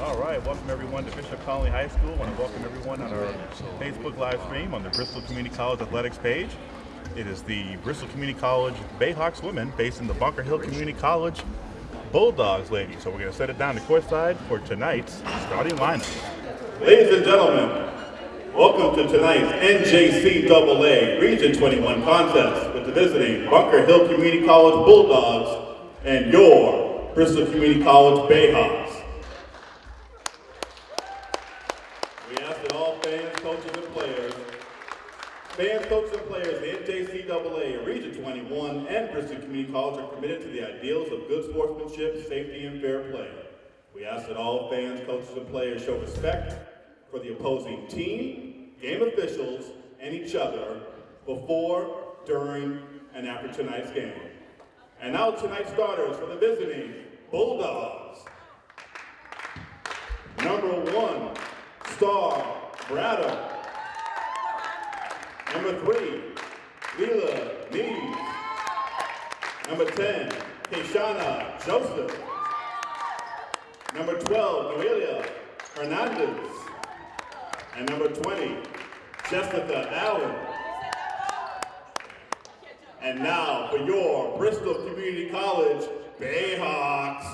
All right, welcome everyone to Bishop Connolly High School. I want to welcome everyone on our Facebook live stream on the Bristol Community College Athletics page. It is the Bristol Community College Bayhawks women based in the Bunker Hill Community College Bulldogs ladies. So we're going to set it down to courtside for tonight's starting lineup. Ladies and gentlemen, welcome to tonight's NJCAA Region 21 contest with the visiting Bunker Hill Community College Bulldogs and your Bristol Community College Bayhawks. We ask that all fans, coaches, and players, fans, coaches, and players, the NJCAA, Region 21, and Bristol Community College are committed to the ideals of good sportsmanship, safety, and fair play. We ask that all fans, coaches, and players show respect for the opposing team, game officials, and each other before, during, and after tonight's game. And now tonight's starters for the visiting Bulldogs. Number one, Star Braddock. Number three, Leela Neves. Number 10, Keshana Joseph. Number 12, Noelia Hernandez. And number 20, Jessica Allen. And now for your Bristol Community College Bayhawks.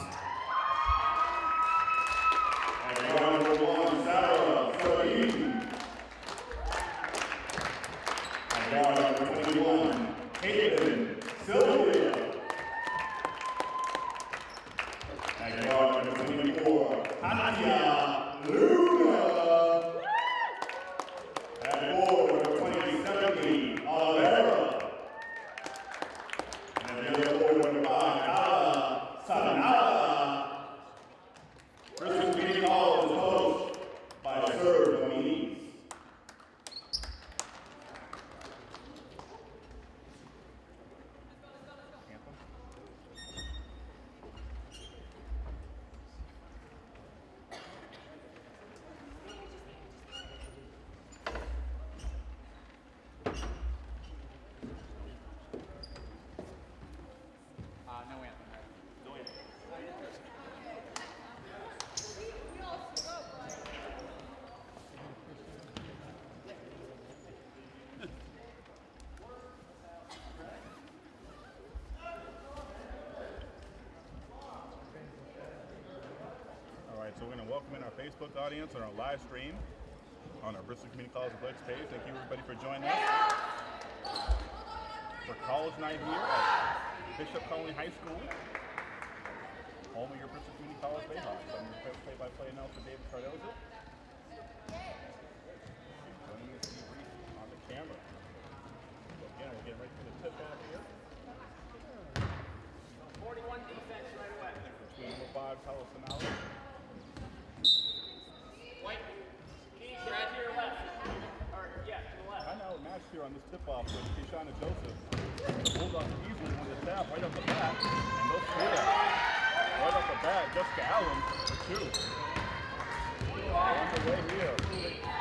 And number one, Sarah Saeed. And number 21, Caitlin Sylvia. And number 24, Tanya Luna. And forward, number 27, Oliveira. And the other forward, number five, Ala Sanala. Bristol Community College is coached by Sir Dominique. All right, so we're going to welcome in our Facebook audience on our live stream on our Bristol Community College Athletics page. Thank you everybody for joining us for college night here at Bishop Connolly High School, home of your Bristol Community College Bayhawks. I'm your play-by-play announcer, David Cardozo. Joining to debrief on the camera. So again, we're getting ready for the tip-off here. 41 defense right away. Between number five, Carlos Sanala, White. Keys, right to your left. Or, yeah, to the left. I know matched here on this tip-off with Keishana Joseph. The Bulldogs easily won the tap right off the bat, and they'll. Right off the bat, Jessica Allen for two. On the way here.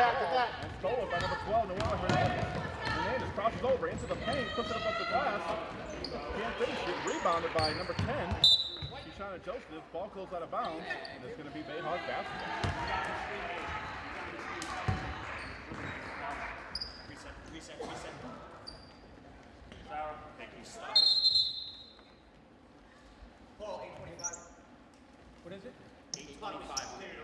attack, attack. And stolen by number 12, Noel Hernandez. Hernandez crosses over into the paint, puts it above the glass. Can't finish it. Rebounded by number 10, Kishana Joseph. Ball goes out of bounds, and it's going to be Bayhawk basketball. Thank you. Paul, 825. What is it? 825.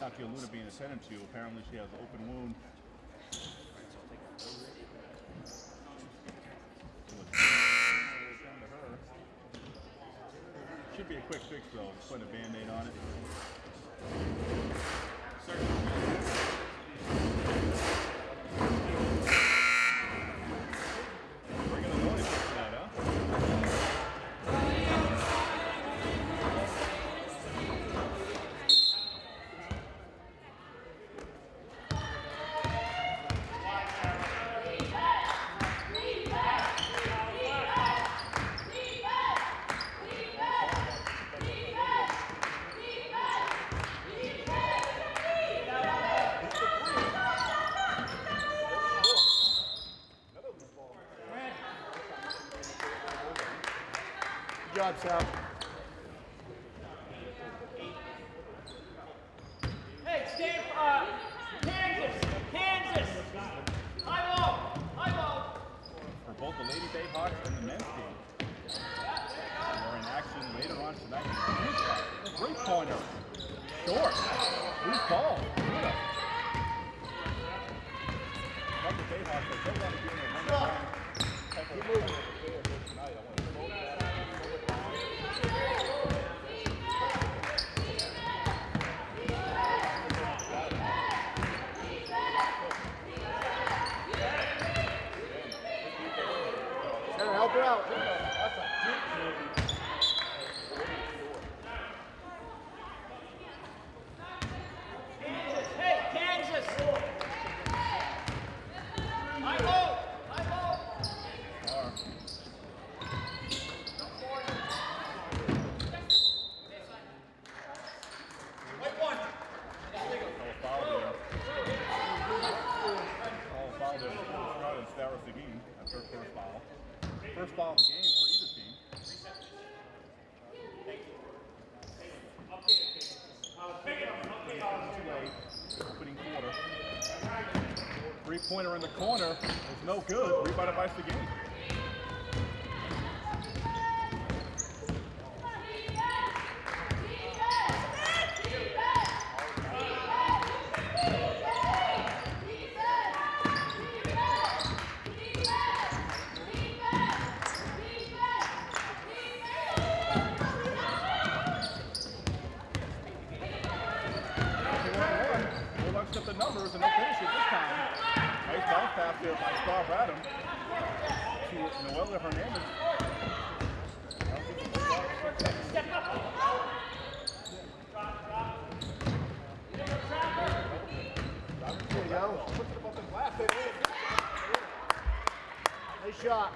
Takio Luna being attended to. Apparently she has an open wound. Should be a quick fix though. Put a band-aid on it. Certainly. Wraps up. in the corner. It's no good. Rebounded by Sagini. shot.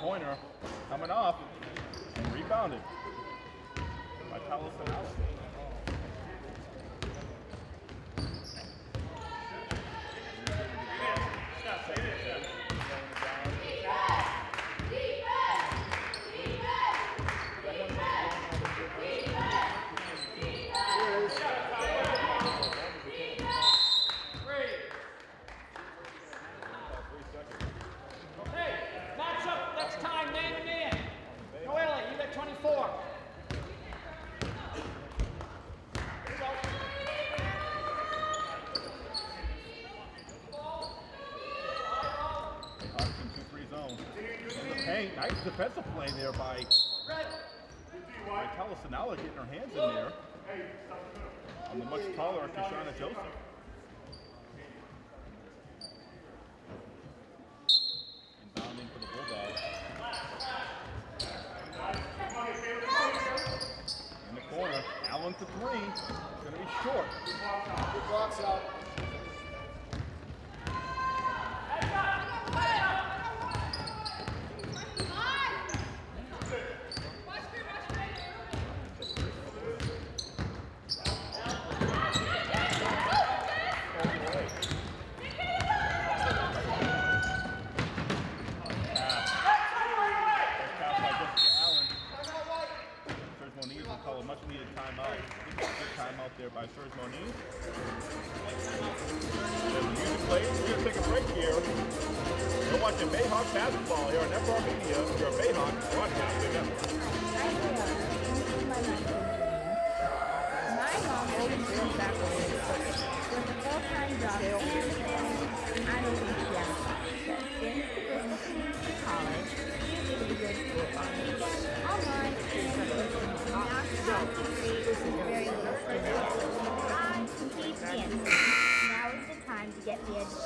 Pointer coming off rebounded by Collison.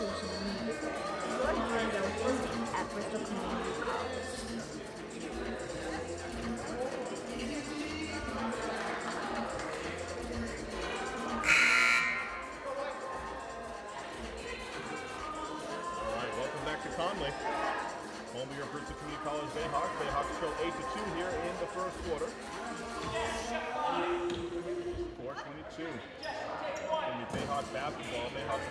engineers, George Orwell at Conley. Home here for Community College Bayhawks. Bayhawks trail 8 to 2 here in the first quarter. 422. And the basketball. Bayhawks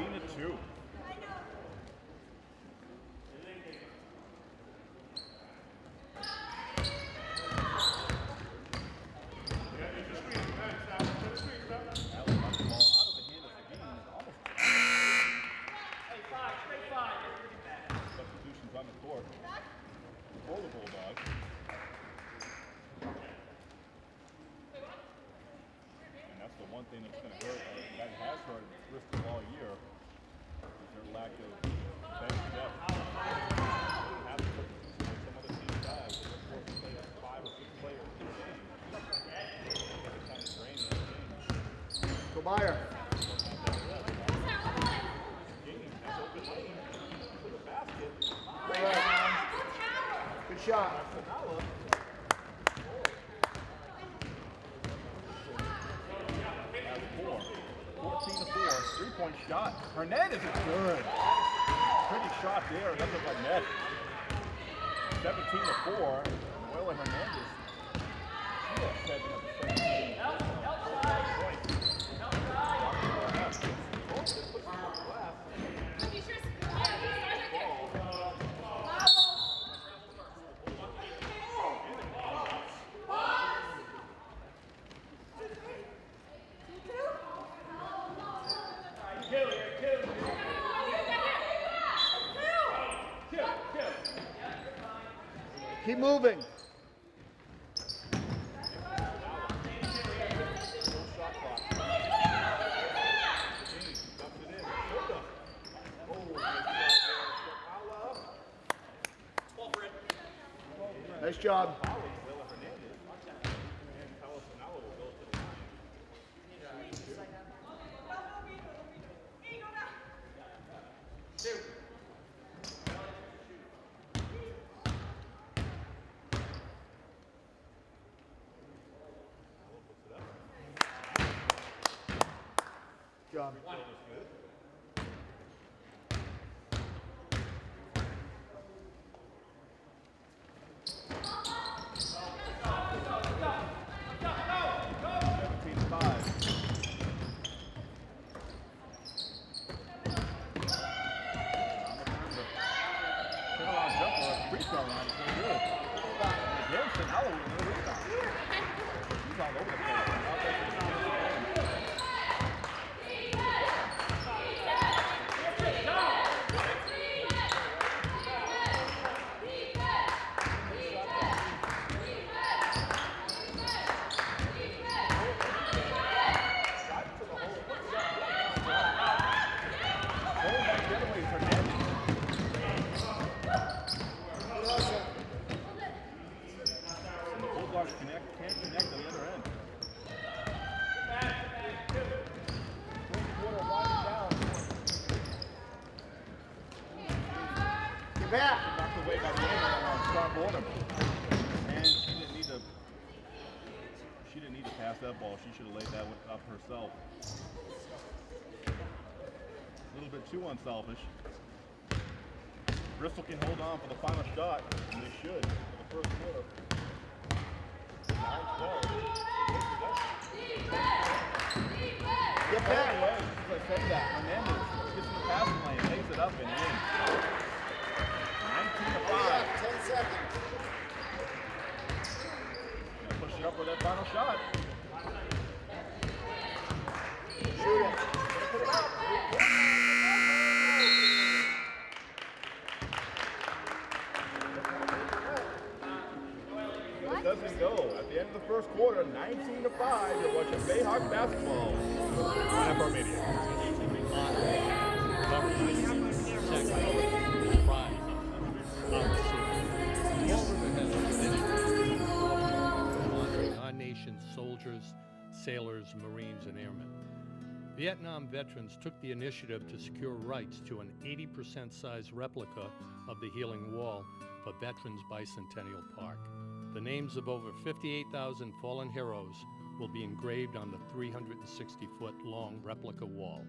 14 to 2. Allen knocks the ball out of the hand of Seguin. Almost Hey, five, straight five. substitutions on the court for the Bulldogs. And that's the one thing that's going to hurt, or that has hurt Bristol all year, is their lack of bench depth. They have to put some other teams guys. They're forced to play five or six players in a game. It's kind of draining the game. Tobias. Game has open lane to the basket. Good shot. Sanala has four. 14 to 4. Three point shot. Hernandez is good. Pretty shot there. That's a net. 17 to 4. Noela Hernandez. She has seven of the 17. Keep moving. Shot clock. James dumps it in. Hilda. There. Nice job. Noela Hernandez. And Carlos Sanala will go to the line. Job. Seventeen to five. Turnaround jumper at the free throw line is no good. And again, Sanala with another rebound. He's all over the place. Offensive rebound. Going back the other way is Hernandez. And the Bulldogs connect, can't connect on the other end. Fourth quarter winding down. Get back. Knocked away by the end on Star Braddock. And she didn't need to. She didn't need to pass that ball. She should have laid that one up herself. A little bit too unselfish. Bristol can hold on for the final shot, and they should for the first quarter. 9-12. Get back. as that, Hernandez gets in the passing lane, lays it up and in. 19 to 5. Ten seconds. Gonna push it up with that final shot. Quarter, 19 to 5, you're watching Bayhawk basketball on FR Media. our nation's soldiers, sailors, Marines, and airmen. Vietnam veterans took the initiative to secure rights to an 80% size replica of the Healing Wall for Veterans Bicentennial Park. The names of over 58,000 fallen heroes will be engraved on the 360 foot long replica wall.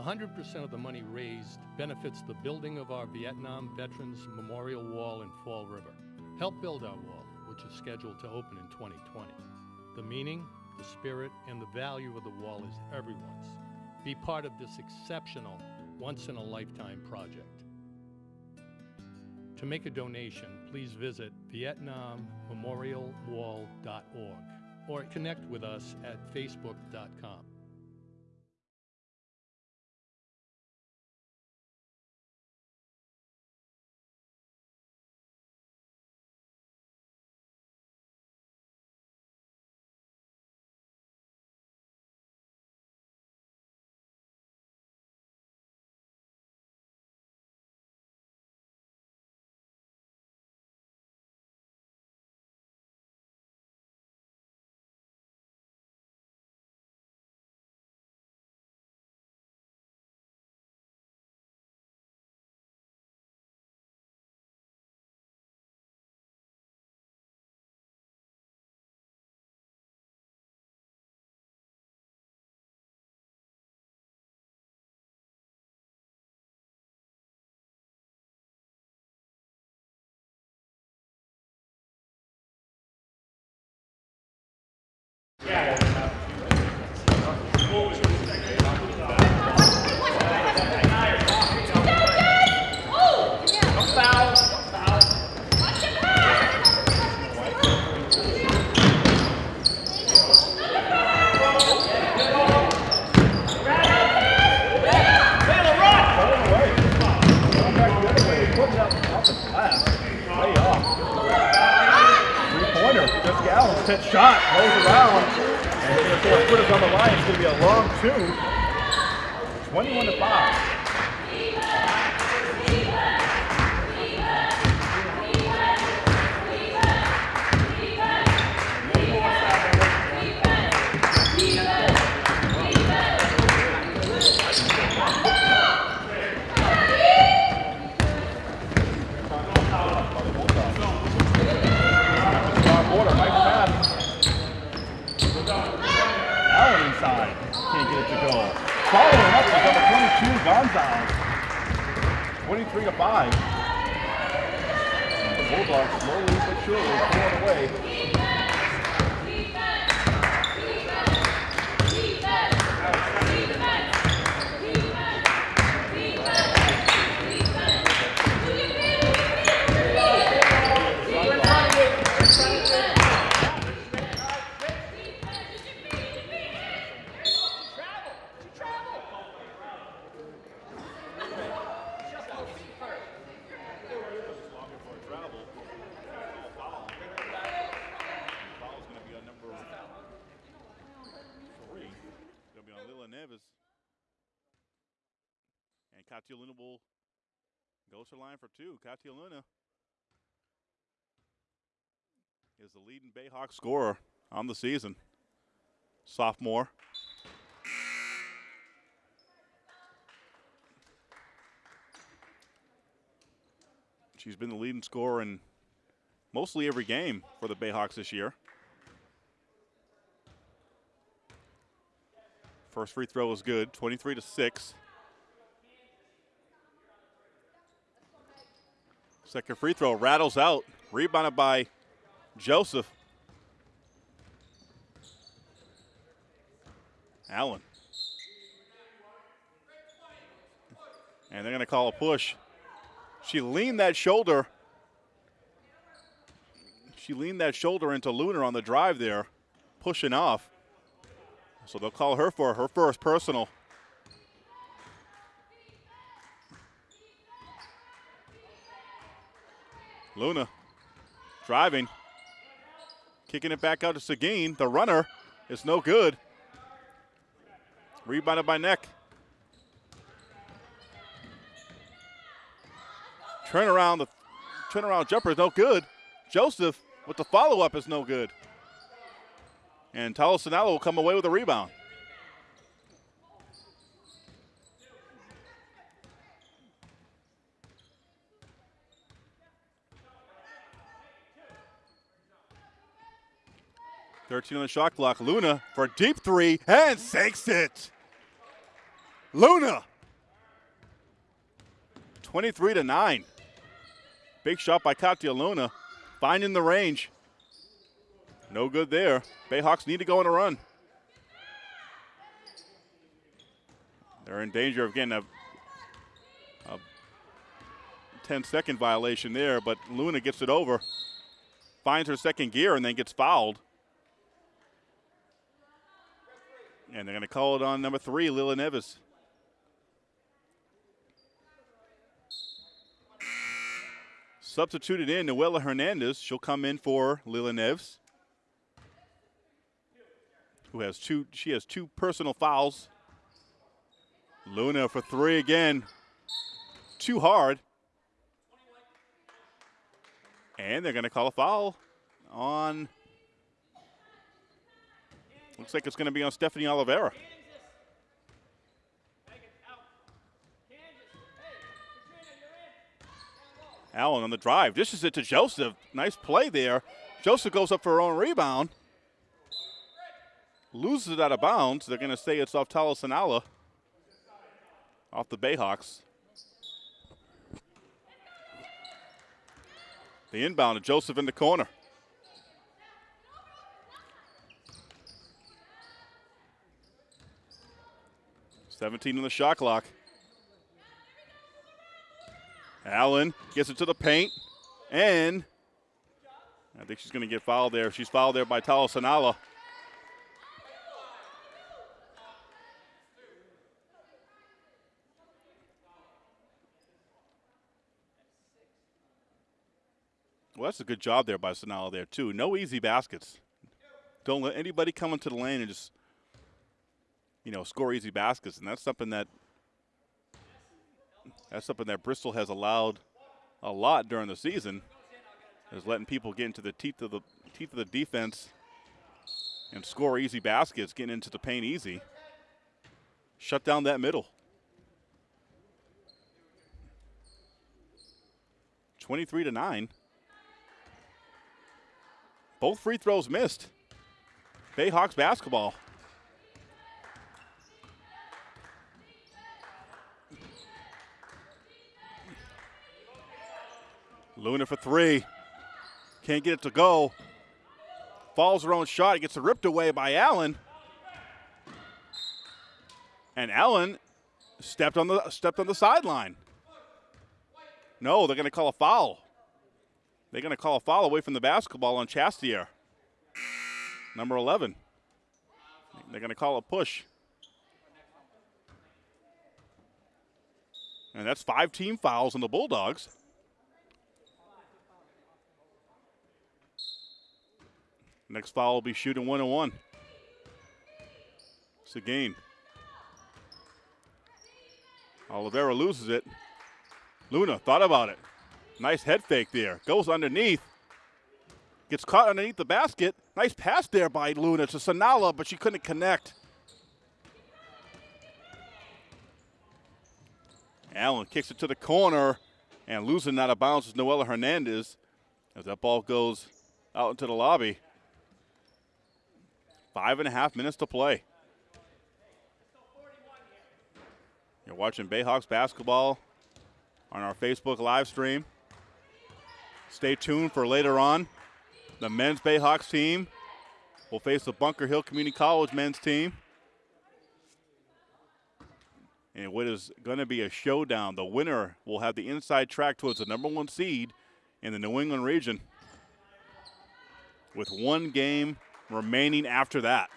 100% of the money raised benefits the building of our Vietnam Veterans Memorial Wall in Fall River. Help build our wall which is scheduled to open in 2020. The meaning, the spirit, and the value of the wall is everyone's. Be part of this exceptional, once in a lifetime project. To make a donation, please visit VietnamMemorialWall.org or connect with us at Facebook.com. And Katia Luna will go to the line for two. Katia Luna is the leading Bayhawk scorer on the season. Sophomore. She's been the leading scorer in mostly every game for the Bayhawks this year. First free throw is good, 23 to 6. Second free throw rattles out, rebounded by Joseph. Allen. And they're going to call a push. She leaned that shoulder she leaned that shoulder into Luna on the drive there, pushing off. So they'll call her for her first personal. Luna driving, kicking it back out to Seguin. The runner is no good. Rebounded by Neck. Turnaround, the turnaround jumper is no good. Joseph with the follow up is no good. And Tala Sanala will come away with a rebound. Thirteen on the shot clock. Luna for a deep three and sinks it. Luna. 23 to 9. Big shot by Katia Luna. Finding the range. No good there. Bayhawks need to go on a run. They're in danger of getting a, a 10 second violation there, but Luna gets it over, finds her second gear, and then gets fouled. And they're going to call it on number three, Lila Neves. Substituted in Noella Hernandez. She'll come in for Lila Neves, who has two. She has two personal fouls. Luna for three again. Too hard. And they're going to call a foul on. Looks like it's going to be on Stephanie Oliveira. Allen on the drive. Dishes it to Joseph. Nice play there. Joseph goes up for her own rebound. Loses it out of bounds. They're going to say it's off Tala Sanala. Off the Bayhawks. The inbound to Joseph in the corner. Seventeen on the shot clock. Allen gets it to the paint, and I think she's going to get fouled there. She's fouled there by Tala Sanala. Well, that's a good job there by Sanala there, too. No easy baskets. Don't let anybody come into the lane and just, you know, score easy baskets. And that's something that that's something that Bristol has allowed a lot during the season, is letting people get into the teeth of the teeth of the defense and score easy baskets, getting into the paint easy. Shut down that middle. 23 to 9. Both free throws missed. Bayhawks basketball. Luna for three. Can't get it to go. Falls her own shot. Gets ripped away by Allen. And Allen stepped on the stepped on the sideline. No, they're going to call a foul. They're going to call a foul away from the basketball on Chastier. Number 11. They're going to call a push. And that's five team fouls on the Bulldogs. Next foul will be shooting one and one. It's a gain. Oliveira loses it. Luna thought about it. Nice head fake there. Goes underneath. Gets caught underneath the basket. Nice pass there by Luna to Sanala, but she couldn't connect. Allen kicks it to the corner and losing out of bounds is Noella Hernandez as that ball goes out into the lobby. Five and a half minutes to play. You're watching Bayhawks basketball on our Facebook live stream. Stay tuned for later on. The men's Bayhawks team will face the Bunker Hill Community College men's team. And what is going to be a showdown. The winner will have the inside track towards the number one seed in the New England region with one game remaining after that.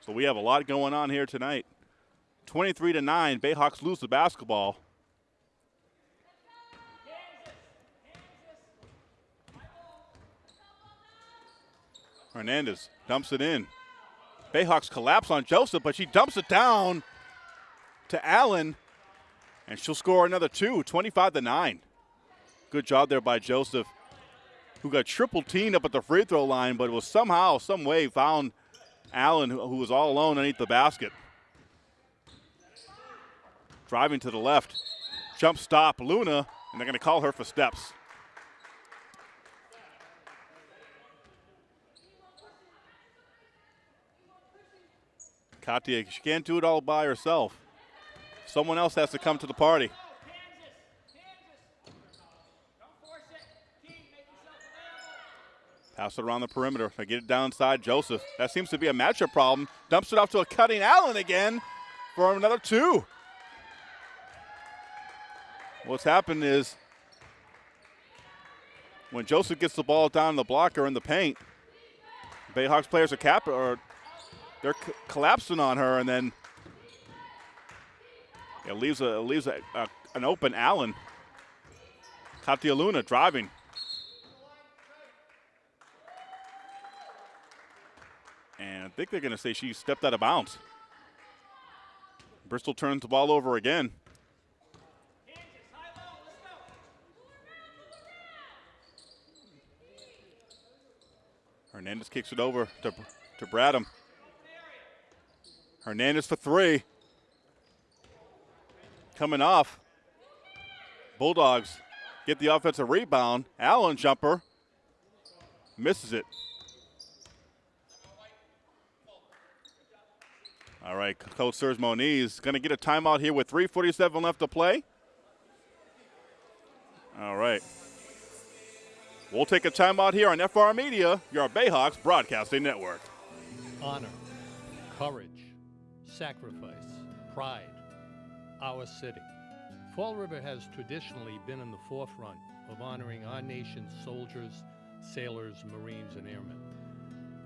So we have a lot going on here tonight. 23 to 9, Bayhawks lose the basketball. Hernandez dumps it in. Bayhawks collapse on Joseph, but she dumps it down to Allen, and she'll score another two, 25 to 9. Good job there by Joseph who got triple teamed up at the free throw line, but was somehow, some way found Allen, who, was all alone underneath the basket. Driving to the left, jump stop Luna, and they're going to call her for steps. Katia, she can't do it all by herself. Someone else has to come to the party. Pass it around the perimeter. They get it downside. Joseph. That seems to be a matchup problem. Dumps it off to a cutting Allen again for another two. What's happened is when Joseph gets the ball down the blocker in the paint, Bayhawks players are cap or they're collapsing on her, and then it leaves a it leaves a, a, an open Allen. Katia Luna driving. And I think they're going to say she stepped out of bounds. Bristol turns the ball over again. Hernandez kicks it over to, to Braddock. Hernandez for three. Coming off. Bulldogs get the offensive rebound. Allen jumper. Misses it. All right, Coach Serge Moniz going to get a timeout here with 3.47 left to play. All right. We'll take a timeout here on FR Media, your Bayhawks broadcasting network. honor, courage, sacrifice, pride, our city. Fall River has traditionally been in the forefront of honoring our nation's soldiers, sailors, Marines, and airmen.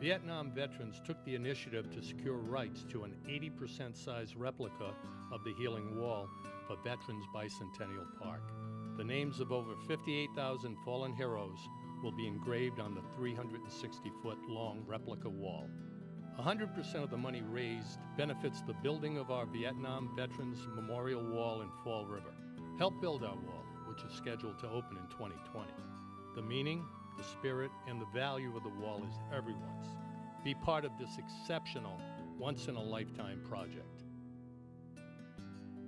Vietnam veterans took the initiative to secure rights to an 80% size replica of the Healing Wall for Veterans Bicentennial Park. The names of over 58,000 fallen heroes will be engraved on the 360 foot long replica wall. 100% of the money raised benefits the building of our Vietnam Veterans Memorial Wall in Fall River. Help build our wall, which is scheduled to open in 2020. The meaning, the spirit, and the value of the wall is everyone's. Be part of this exceptional, once in a lifetime project.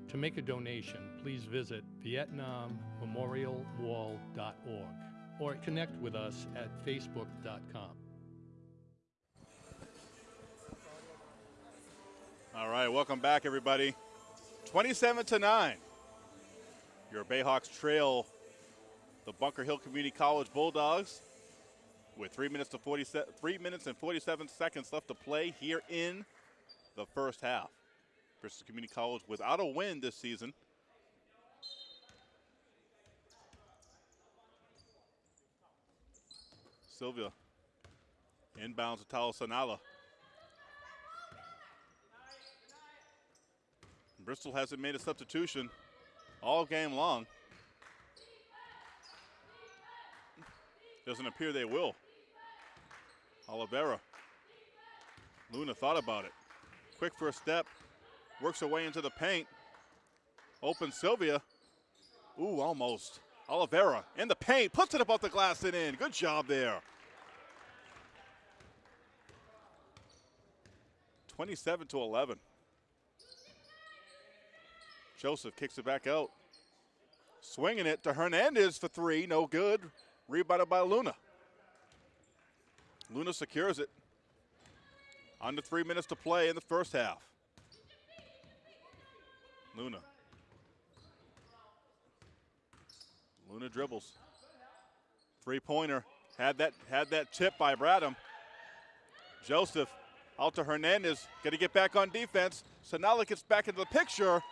To make a donation, please visit VietnamMemorialWall.org or connect with us at Facebook.com. All right, welcome back, everybody. 27 to 9. Your Bayhawks trail the Bunker Hill Community College Bulldogs with three minutes to 47, three minutes and 47 seconds left to play here in the first half. Bristol Community College without a win this season. Sylvia inbounds to Tala Sanala. Bristol hasn't made a substitution all game long. Doesn't appear they will. Oliveira. Luna thought about it. Quick first step. Works her way into the paint. Open Sylvia. Ooh, almost. Oliveira in the paint. Puts it above the glass and in. Good job there. 27 to 11. Joseph kicks it back out. Swinging it to Hernandez for three. No good. Rebounded by Luna. Luna secures it. Under three minutes to play in the first half. Luna. Luna dribbles. Three pointer. Had that had that tip by Braddock. Joseph out to Hernandez. Got to get back on defense. Sanala gets back into the picture.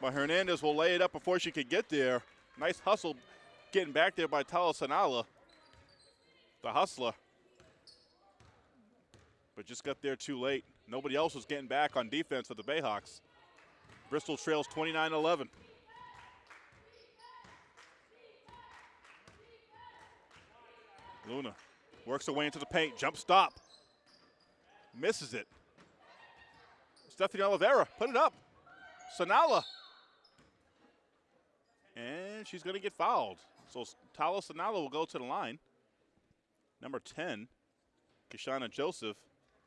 But Hernandez will lay it up before she could get there. Nice hustle getting back there by Tala Sanala. The hustler. But just got there too late. Nobody else was getting back on defense for the Bayhawks. Bristol trails 29 11. Luna works her way into the paint. Jump stop. Misses it. Stephanie Oliveira, put it up. Sanala. And she's going to get fouled. So Tala Sanala will go to the line. Number 10, Kishana Joseph,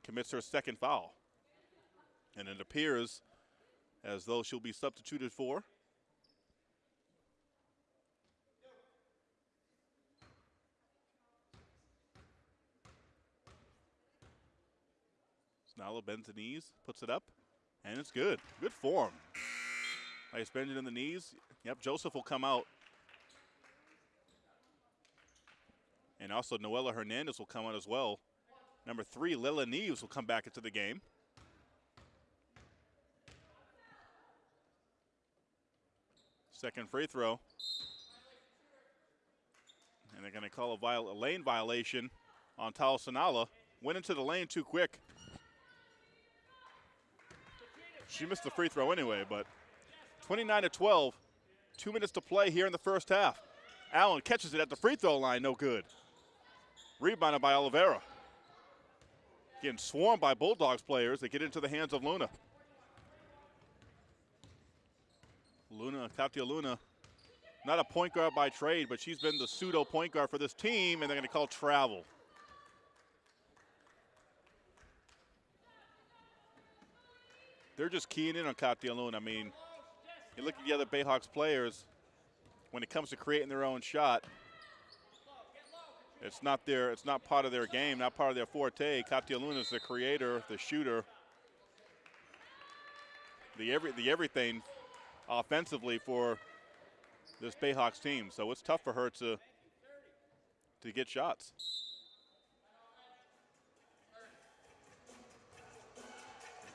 commits her second foul. And it appears as though she'll be substituted for. Sanala bends the knees, puts it up, and it's good. Good form. Nice bending in the knees. Yep, Joseph will come out. And also Noella Hernandez will come on as well. Number three, Lila Neves will come back into the game. Second free throw. And they're going to call a, viol- a lane violation on Tala Sanala. Went into the lane too quick. She missed the free throw anyway, but 29 to 12. Two minutes to play here in the first half. Allen catches it at the free throw line, no good. Rebounded by Oliveira. Getting swarmed by Bulldogs players. They get into the hands of Luna. Luna, Katia Luna, not a point guard by trade, but she's been the pseudo point guard for this team, and they're going to call travel. They're just keying in on Katia Luna. I mean, you look at the other Bayhawks players, when it comes to creating their own shot, it's not their, it's not part of their game, not part of their forte. Katia Luna is the creator, the shooter, the every, the everything offensively for this Bayhawks team. So it's tough for her to to get shots.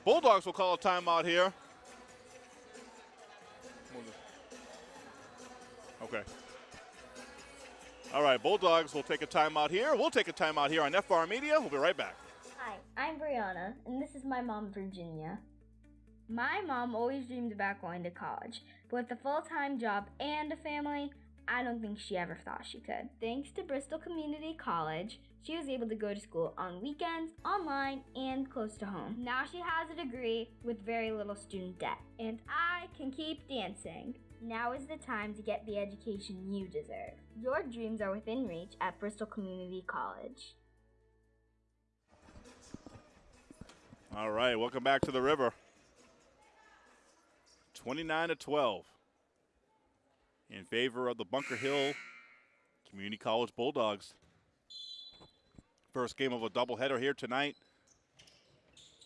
Bulldogs will call a timeout here. Okay. All right, Bulldogs We'll take a timeout here. We'll take a timeout here on FR Media. We'll be right back. Hi, I'm Brianna, and this is my mom, Virginia. My mom always dreamed about going to college, but with a full time job and a family, I don't think she ever thought she could. Thanks to Bristol Community College, she was able to go to school on weekends, online, and close to home. Now she has a degree with very little student debt, and I can keep dancing. Now is the time to get the education you deserve. Your dreams are within reach at Bristol Community College. All right, welcome back to the river. 29 to 12 in favor of the Bunker Hill Community College Bulldogs. First game of a doubleheader here tonight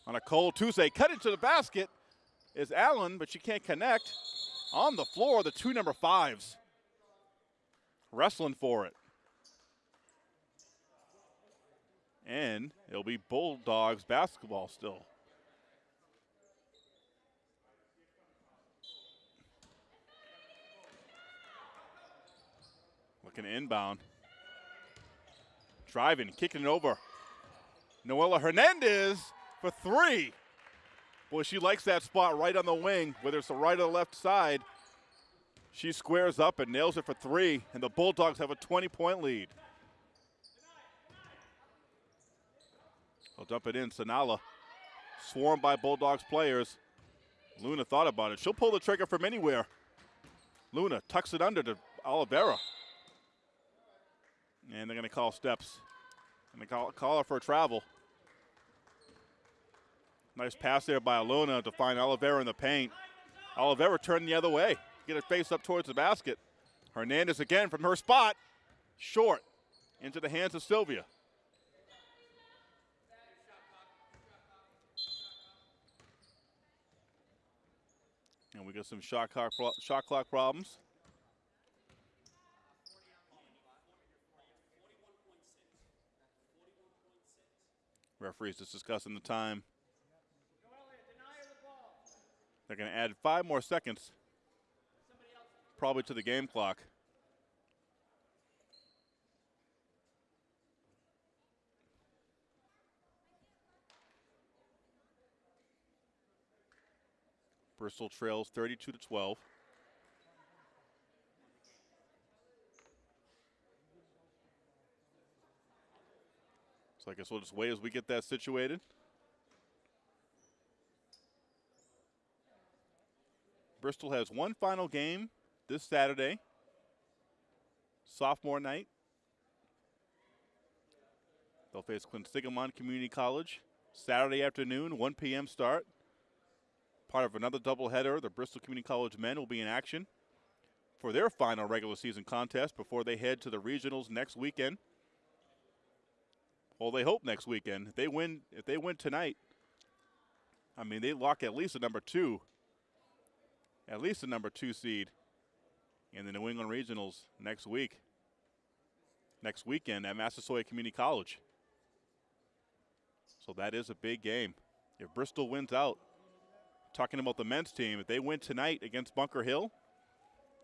on a cold Tuesday. Cut into the basket is Allen, but she can't connect. On the floor, the two number fives wrestling for it. And it'll be Bulldogs basketball still. Looking inbound. Driving, kicking it over. Noella Hernandez for three. Boy, she likes that spot right on the wing, whether it's the right or the left side. She squares up and nails it for three, and the Bulldogs have a 20 point lead. They'll dump it in. Sanala, swarmed by Bulldogs players. Luna thought about it. She'll pull the trigger from anywhere. Luna tucks it under to Oliveira. And they're going to call steps. And they call, call her for a travel. Nice pass there by Luna to find Oliveira in the paint. Oliveira turned the other way. Get her face up towards the basket. Hernandez again from her spot. Short. Into the hands of Sylvia. And we got some shot clock, shot clock problems. Referees just discussing the time. They're going to add five more seconds, probably to the game clock. Bristol trails 32 to 12. So I guess we'll just wait as we get that situated. Bristol has one final game this Saturday, sophomore night. They'll face Quinsigamond Community College Saturday afternoon, 1 p.m. start. Part of another doubleheader, the Bristol Community College men will be in action for their final regular season contest before they head to the regionals next weekend. Well, they hope next weekend. If they win, if they win tonight, I mean they lock at least a number two, at least the number two seed in the New England regionals next week. next weekend at Massasoit Community College. So that is a big game. If Bristol wins out, talking about the men's team, if they win tonight against Bunker Hill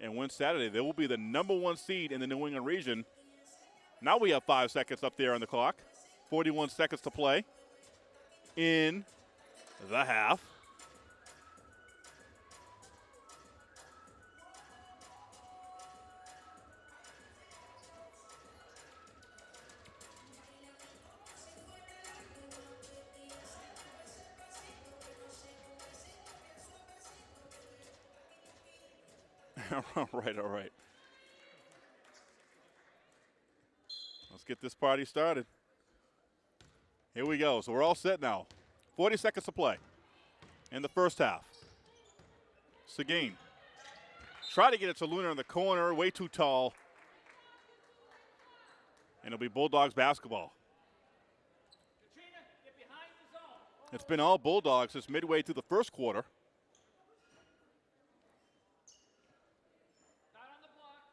and win Saturday, they will be the number one seed in the New England region. Now we have five seconds up there on the clock. 41 seconds to play in the half. all right, all right. Let's get this party started. Here we go. So we're all set now. 40 seconds to play in the first half. Seguin. Try to get it to Luna in the corner, way too tall. And it'll be Bulldogs basketball. It's been all Bulldogs since midway through the first quarter. Not on the block.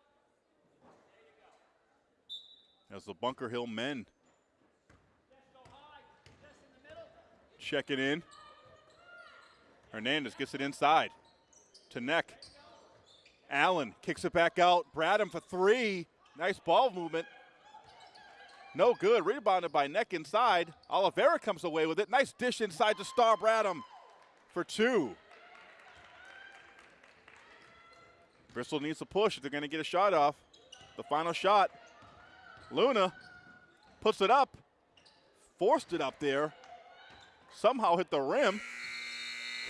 There you go. As the Bunker Hill men check it in. Hernandez gets it inside to Neck. Allen kicks it back out. Braddock for three. Nice ball movement. No good. Rebounded by Neck inside. Oliveira comes away with it. Nice dish inside to Star Braddock for two. Bristol needs to push if they're going to get a shot off. The final shot. Luna puts it up. Forced it up there somehow hit the rim.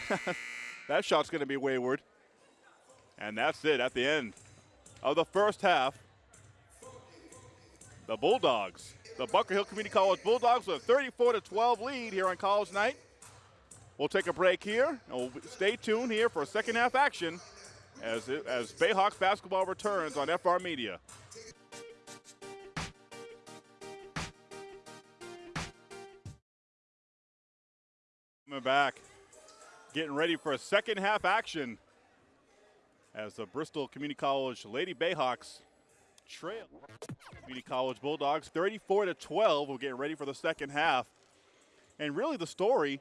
that shot's going to be wayward. And that's it at the end of the first half. The Bulldogs, the Bunker Hill Community College Bulldogs, with a 34 to 12 lead here on College Night. We'll take a break here, and we'll stay tuned here for second half action as it, as Bayhawks basketball returns on FR Media. Coming back, getting ready for a second half action as the Bristol Community College Lady Bayhawks trail Community College Bulldogs 34 to 12. We're getting ready for the second half. And really the story,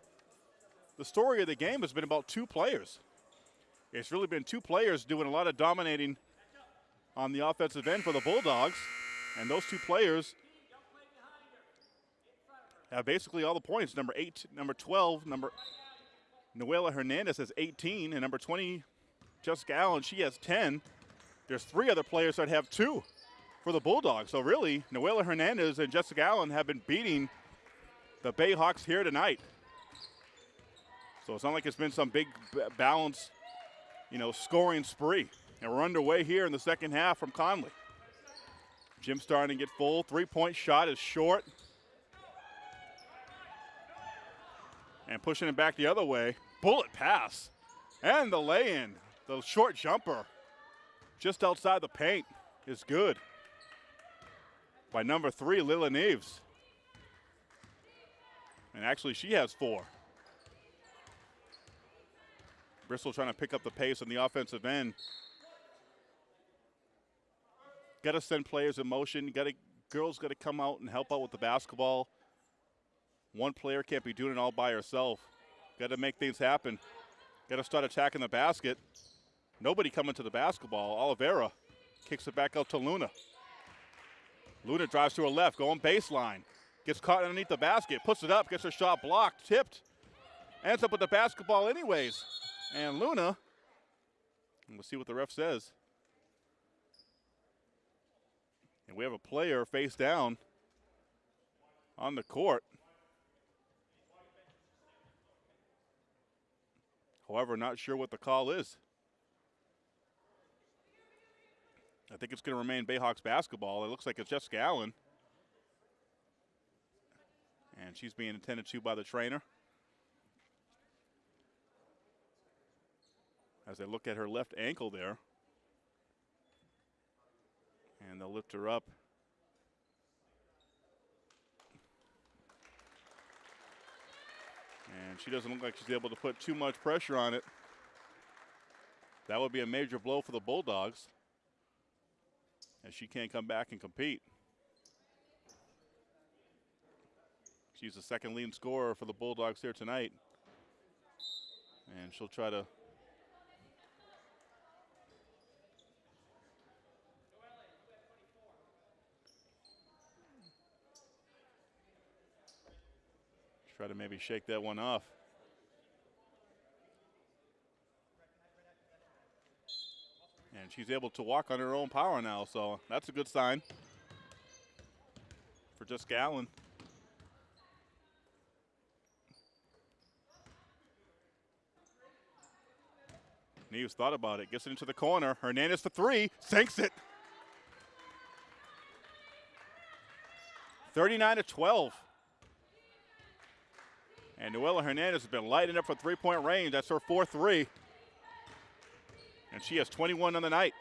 the story of the game has been about two players. It's really been two players doing a lot of dominating on the offensive end for the Bulldogs. And those two players have basically all the points. Number eight, number 12, number Noella Hernandez has 18, and number 20, Jessica Allen, she has 10. There's three other players that have two for the Bulldogs. So really, Noella Hernandez and Jessica Allen have been beating the Bayhawks here tonight. So it's not like it's been some big balance, you know, scoring spree. And we're underway here in the second half from Connolly. Gym starting to get full. Three-point shot is short. And pushing it back the other way. Bullet pass. And the lay in, the short jumper, just outside the paint, is good. By number three, Lila Neves. And actually, she has four. Bristol trying to pick up the pace on the offensive end. Got to send players in motion. Got to girls got to come out and help out with the basketball. One player can't be doing it all by herself. Got to make things happen. Got to start attacking the basket. Nobody coming to the basketball. Oliveira kicks it back out to Luna. Luna drives to her left, going baseline. Gets caught underneath the basket, puts it up, gets her shot blocked, tipped. Ends up with the basketball anyways. And Luna, and we'll see what the ref says. And we have a player face down on the court. However, not sure what the call is. I think it's going to remain Bayhawks basketball. It looks like it's Jessica Allen. And she's being attended to by the trainer. As they look at her left ankle there. And they'll lift her up. And she doesn't look like she's able to put too much pressure on it. That would be a major blow for the Bulldogs. And she can't come back and compete. She's the second leading scorer for the Bulldogs here tonight. And she'll try to try to maybe shake that one off. And she's able to walk on her own power now, so that's a good sign for just Allen. Neves thought about it, gets it into the corner. Hernandez for three, sinks it. 39 to 12. And Noella Hernandez has been lighting up for three point range. That's her 4-3. And she has 21 on the night.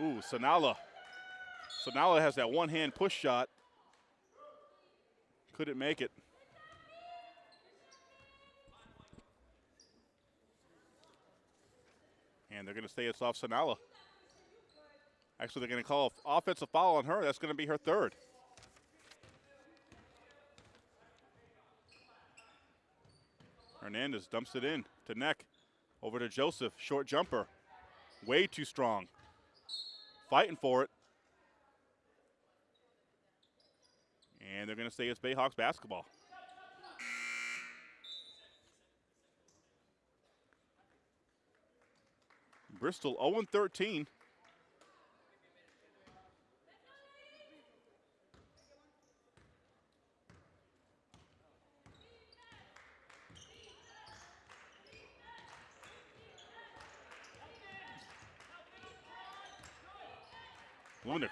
Ooh, Sanala. Sanala has that one hand push shot. Couldn't make it. And they're going to say it's off Sanala. Actually, they're going to call an offensive foul on her. That's going to be her third. Hernandez dumps it in to Neck. Over to Joseph. Short jumper. Way too strong. Fighting for it. And they're going to say it's Bayhawks basketball. Bristol 0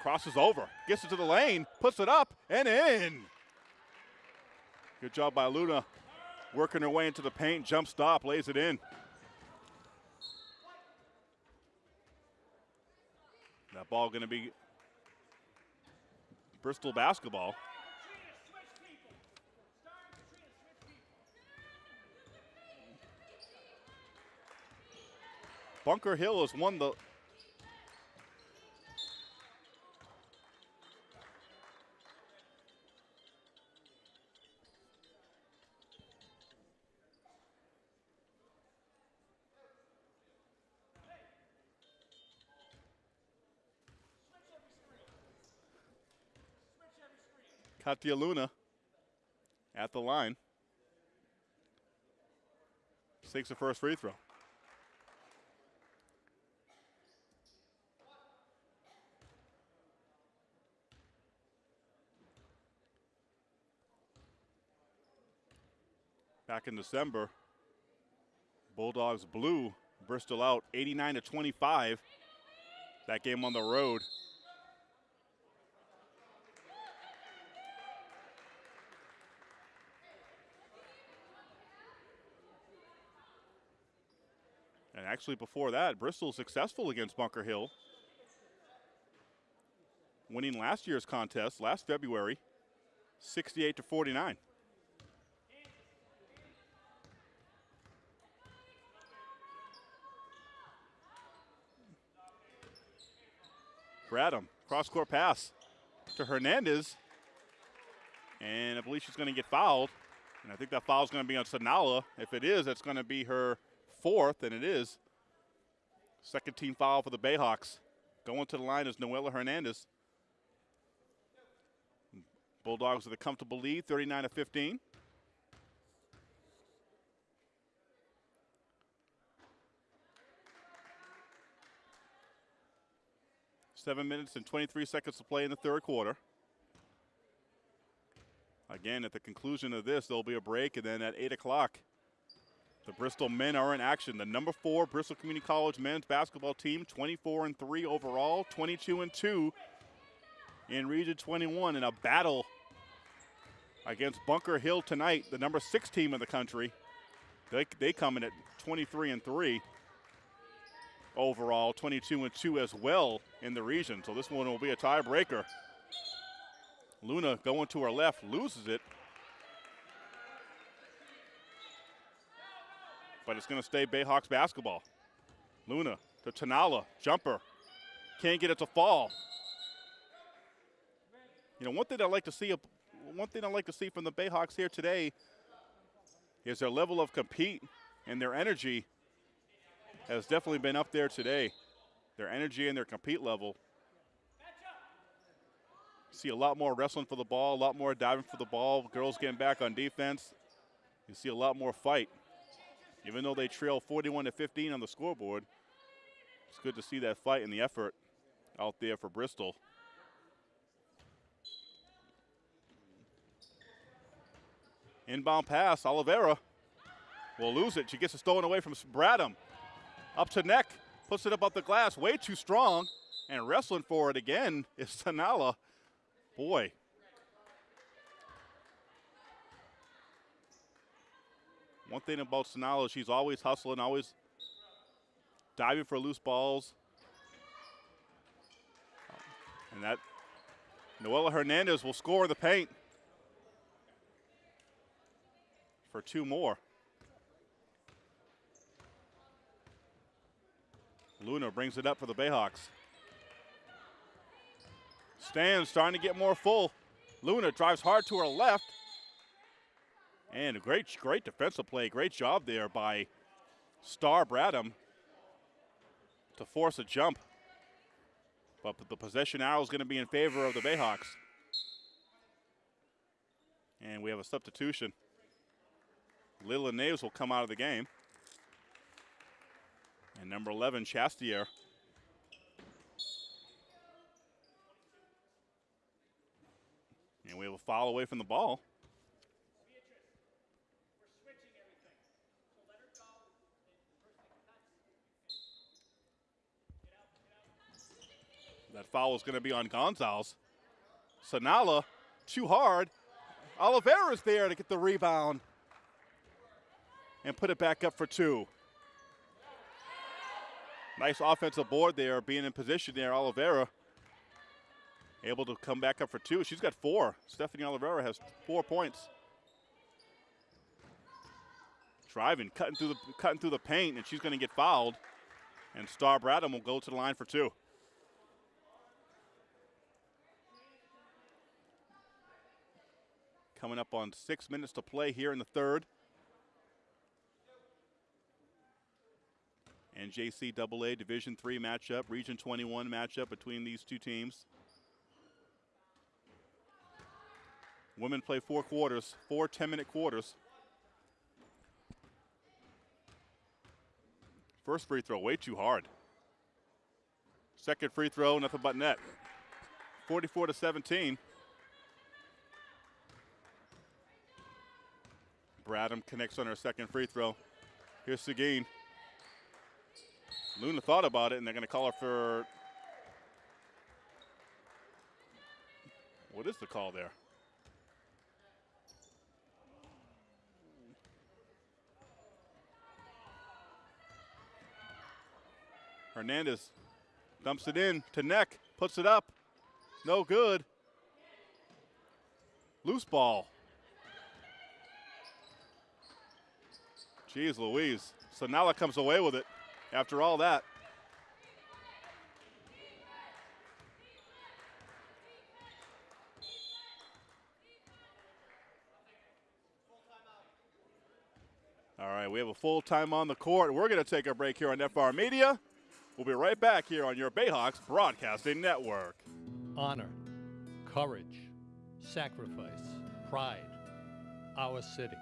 crosses over, gets it to the lane, puts it up and in. Good job by Luna, working her way into the paint, jump stop, lays it in. That ball going to be Bristol basketball. Bunker Hill has won the Katia Luna at the line. Takes the first free throw. Back in December, Bulldogs blew Bristol out 89 to 25. That game on the road. Actually, before that, Bristol successful against Bunker Hill, winning last year's contest last February, 68 to 49. Braddock, cross court pass to Hernandez. And I believe she's going to get fouled. And I think that foul is going to be on Sanala. If it is, it's going to be her fourth, and it is. Second team foul for the Bayhawks. Going to the line is Noella Hernandez. Bulldogs with a comfortable lead, 39 to 15. Seven minutes and 23 seconds to play in the third quarter. Again, at the conclusion of this, there'll be a break, and then at 8 o'clock, the Bristol men are in action. The number four Bristol Community College men's basketball team, 24 and 3 overall, 22 and 2 in Region 21 in a battle against Bunker Hill tonight, the number six team in the country. They, they come in at 23 and 3 overall, 22 and 2 as well in the region. So this one will be a tiebreaker. Luna going to her left, loses it. But it's going to stay Bayhawks basketball. Luna to Sanala, jumper. Can't get it to fall. You know, one thing I like to see one thing I like to see from the Bayhawks here today is their level of compete and their energy has definitely been up there today. Their energy and their compete level. See a lot more wrestling for the ball, a lot more diving for the ball, girls getting back on defense. You see a lot more fight. Even though they trail 41 to 15 on the scoreboard, it's good to see that fight and the effort out there for Bristol. Inbound pass, Oliveira will lose it. She gets it stolen away from Braddock. Up to neck, puts it up up the glass, way too strong, and wrestling for it again is Sanala. Boy. One thing about Sanala, she's always hustling, always diving for loose balls. And that Noella Hernandez will score the paint for two more. Luna brings it up for the Bayhawks. Stands starting to get more full. Luna drives hard to her left. And a great, great defensive play. Great job there by Star Braddock to force a jump. But the possession arrow is going to be in favor of the Bayhawks. And we have a substitution. Lila Neves will come out of the game. And number 11, Chastier. And we have a foul away from the ball. Foul is going to be on Gonzalez. Sanala, too hard. Oliveira's there to get the rebound and put it back up for two. Nice offensive board there, being in position there. Oliveira able to come back up for two. She's got four. Stephanie Oliveira has four points. Driving, cutting through the cutting through the paint, and she's going to get fouled. And Star Braddock will go to the line for two. Coming up on six minutes to play here in the third. and JCAA Division Three matchup, Region 21 matchup between these two teams. Women play four quarters, four 10-minute quarters. First free throw, way too hard. Second free throw, nothing but net. 44 to 17. Braddock connects on her second free throw. Here's Seguin. Luna thought about it, and they're going to call her for. What is the call there? Hernandez dumps it in to neck, puts it up. No good. Loose ball. Jeez Louise. So Sanala comes away with it after all that. All right, we have a full time on the court. We're going to take a break here on FR Media. We'll be right back here on your Bayhawks Broadcasting Network. Honor, courage, sacrifice, pride, our city.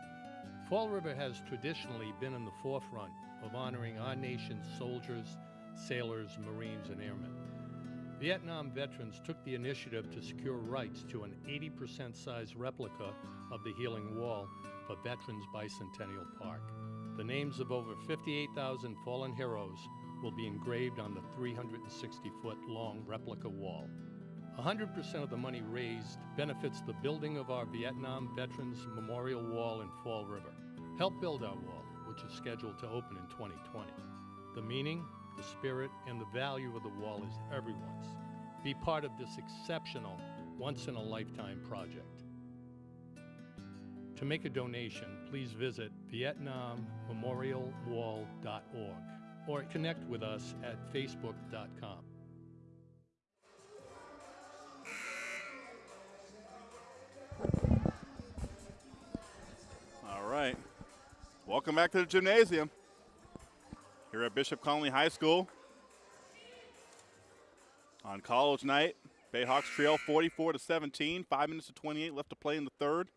Fall River has traditionally been in the forefront of honoring our nation's soldiers, sailors, Marines, and airmen. Vietnam veterans took the initiative to secure rights to an 80% size replica of the Healing Wall for Veterans Bicentennial Park. The names of over 58,000 fallen heroes will be engraved on the 360 foot long replica wall. 100% of the money raised benefits the building of our Vietnam Veterans Memorial Wall in Fall River. Help build our wall, which is scheduled to open in 2020. The meaning, the spirit, and the value of the wall is everyone's. Be part of this exceptional, once in a lifetime project. To make a donation, please visit VietnamMemorialWall.org or connect with us at Facebook.com. Welcome back to the gymnasium here at Bishop Connolly High School. On college night, Bayhawks trail 44 to 17, 5 minutes to 28 left to play in the third.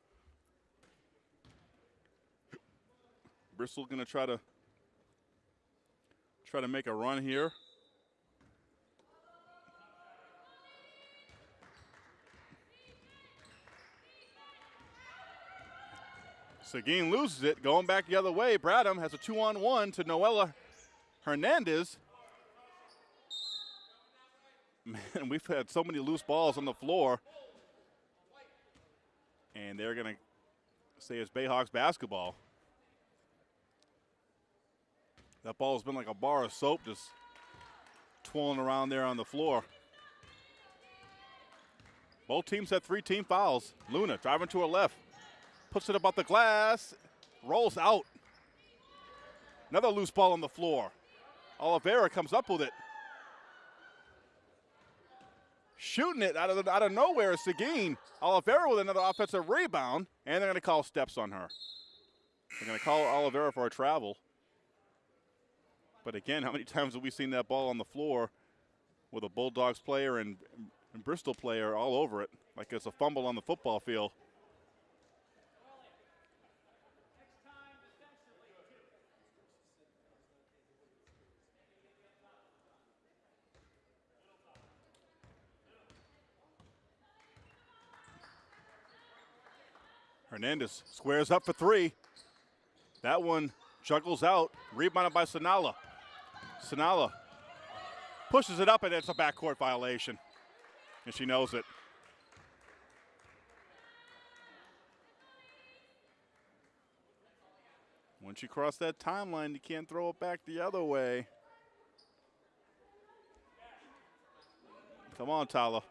Bristol going to try to try to make a run here. Seguin loses it, going back the other way. Braddock has a two on one to Noella Hernandez. Man, we've had so many loose balls on the floor. And they're going to say it's Bayhawks basketball. That ball's been like a bar of soap just twirling around there on the floor. Both teams had three team fouls. Luna driving to her left, puts it about the glass, rolls out. Another loose ball on the floor. Oliveira comes up with it. Shooting it out of, the, out of nowhere is Seguin. Oliveira with another offensive rebound, and they're going to call steps on her. They're going to call Oliveira for a travel. But again, how many times have we seen that ball on the floor with a Bulldogs player and, and Bristol player all over it, like it's a fumble on the football field? Hernandez squares up for three. That one juggles out, rebounded by Sanala. Sanala pushes it up, and it's a backcourt violation. And she knows it. Once you cross that timeline, you can't throw it back the other way. Come on, Tala.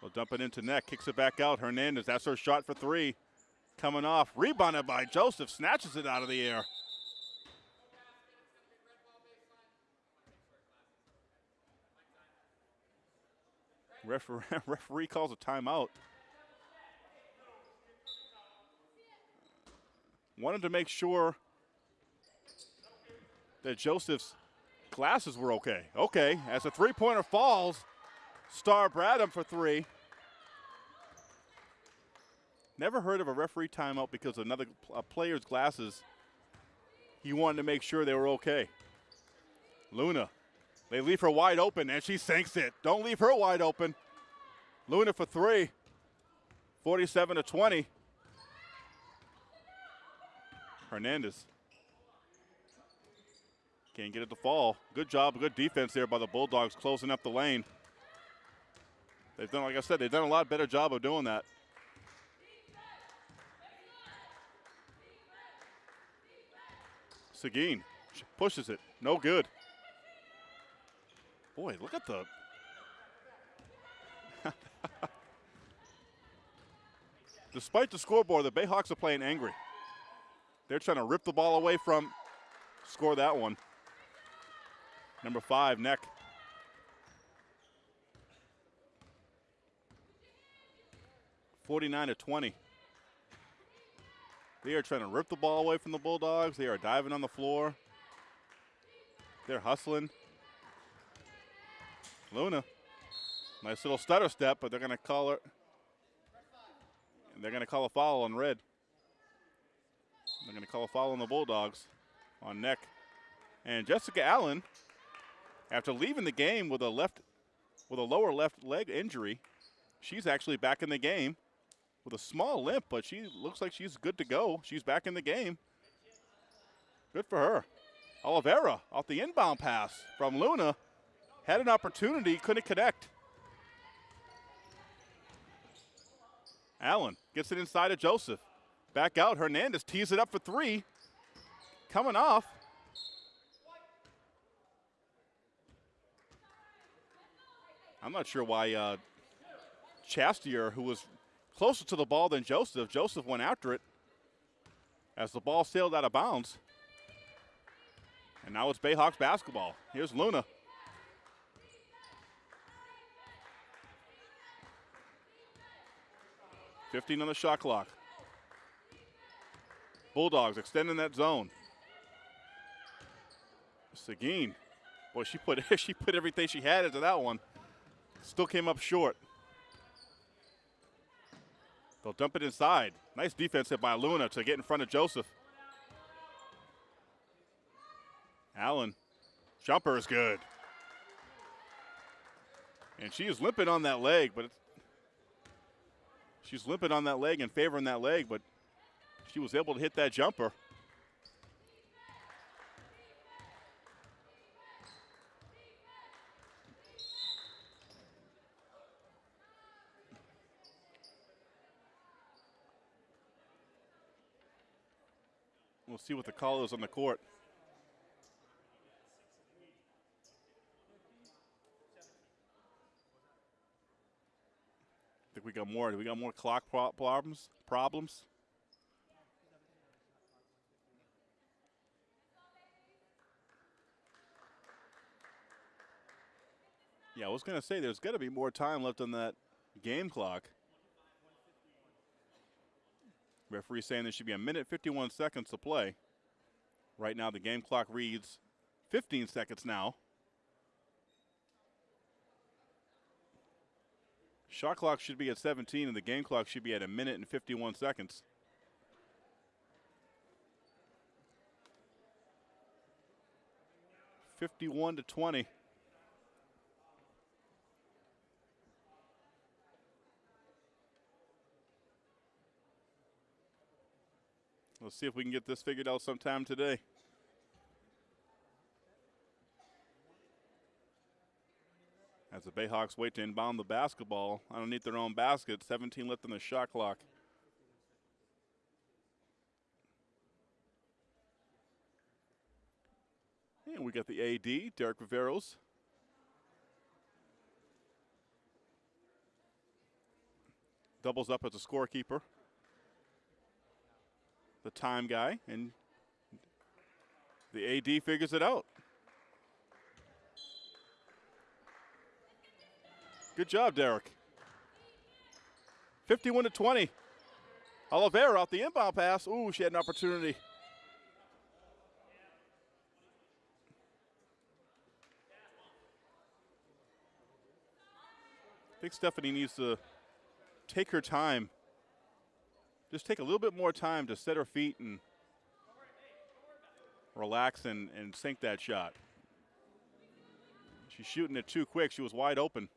We'll dump it into net, kicks it back out. Hernandez, that's her shot for three. Coming off, rebounded by Joseph, snatches it out of the air. Referee, referee calls a timeout. Wanted to make sure that Joseph's glasses were okay. Okay, as a three pointer falls, Star Braddock for three. Never heard of a referee timeout because another player's glasses. He wanted to make sure they were okay. Luna, they leave her wide open and she sinks it. Don't leave her wide open. Luna for three. 47 to 20. Hernandez. Can't get it to fall. Good job, good defense there by the Bulldogs closing up the lane. They've done, like I said, they've done a lot better job of doing that. Seguin pushes it. No good. Boy, look at the. Despite the scoreboard, the Bayhawks are playing angry. They're trying to rip the ball away from, score that one. Number five, Neck. Forty-nine to twenty. They are trying to rip the ball away from the Bulldogs. They are diving on the floor. They're hustling. Luna, nice little stutter step, but they're going to call it. They're going to call a foul on red. They're going to call a foul on the Bulldogs on neck. And Jessica Allen, after leaving the game with a left, with a lower left leg injury, she's actually back in the game with a small limp, but she looks like she's good to go. She's back in the game. Good for her. Oliveira off the inbound pass from Luna. Had an opportunity, couldn't connect. Allen gets it inside of Joseph. Back out, Hernandez tees it up for three. Coming off. I'm not sure why uh, Chastier, who was closer to the ball than Joseph. Joseph went after it as the ball sailed out of bounds. And now it's Bayhawks basketball. Here's Luna. Fifteen on the shot clock. Bulldogs extending that zone. Seguin, boy, she put she put everything she had into that one. Still came up short. They'll dump it inside. Nice defense hit by Luna to get in front of Joseph. Allen, jumper is good. And she is limping on that leg, but she's limping on that leg and favoring that leg, but she was able to hit that jumper. We'll see what the call is on the court. I think we got more. We got more clock pro- problems. Problems. Yeah, I was gonna say there's got to be more time left on that game clock. Referee saying there should be a minute 51 seconds to play. Right now, the game clock reads 15 seconds now. Shot clock should be at 17, and the game clock should be at a minute and 51 seconds. Fifty-one to twenty. Let's see if we can get this figured out sometime today. As the Bayhawks wait to inbound the basketball underneath their own basket, 17 left on the shot clock. And we got the AD, Derek Riveros. Doubles up as a scorekeeper. The time guy, and the AD figures it out. Good job, Derek. 51 to 20. Oliveira off the inbound pass. Ooh, she had an opportunity. I think Stephanie needs to take her time. Just take a little bit more time to set her feet and relax and, and sink that shot. She's shooting it too quick. She was wide open.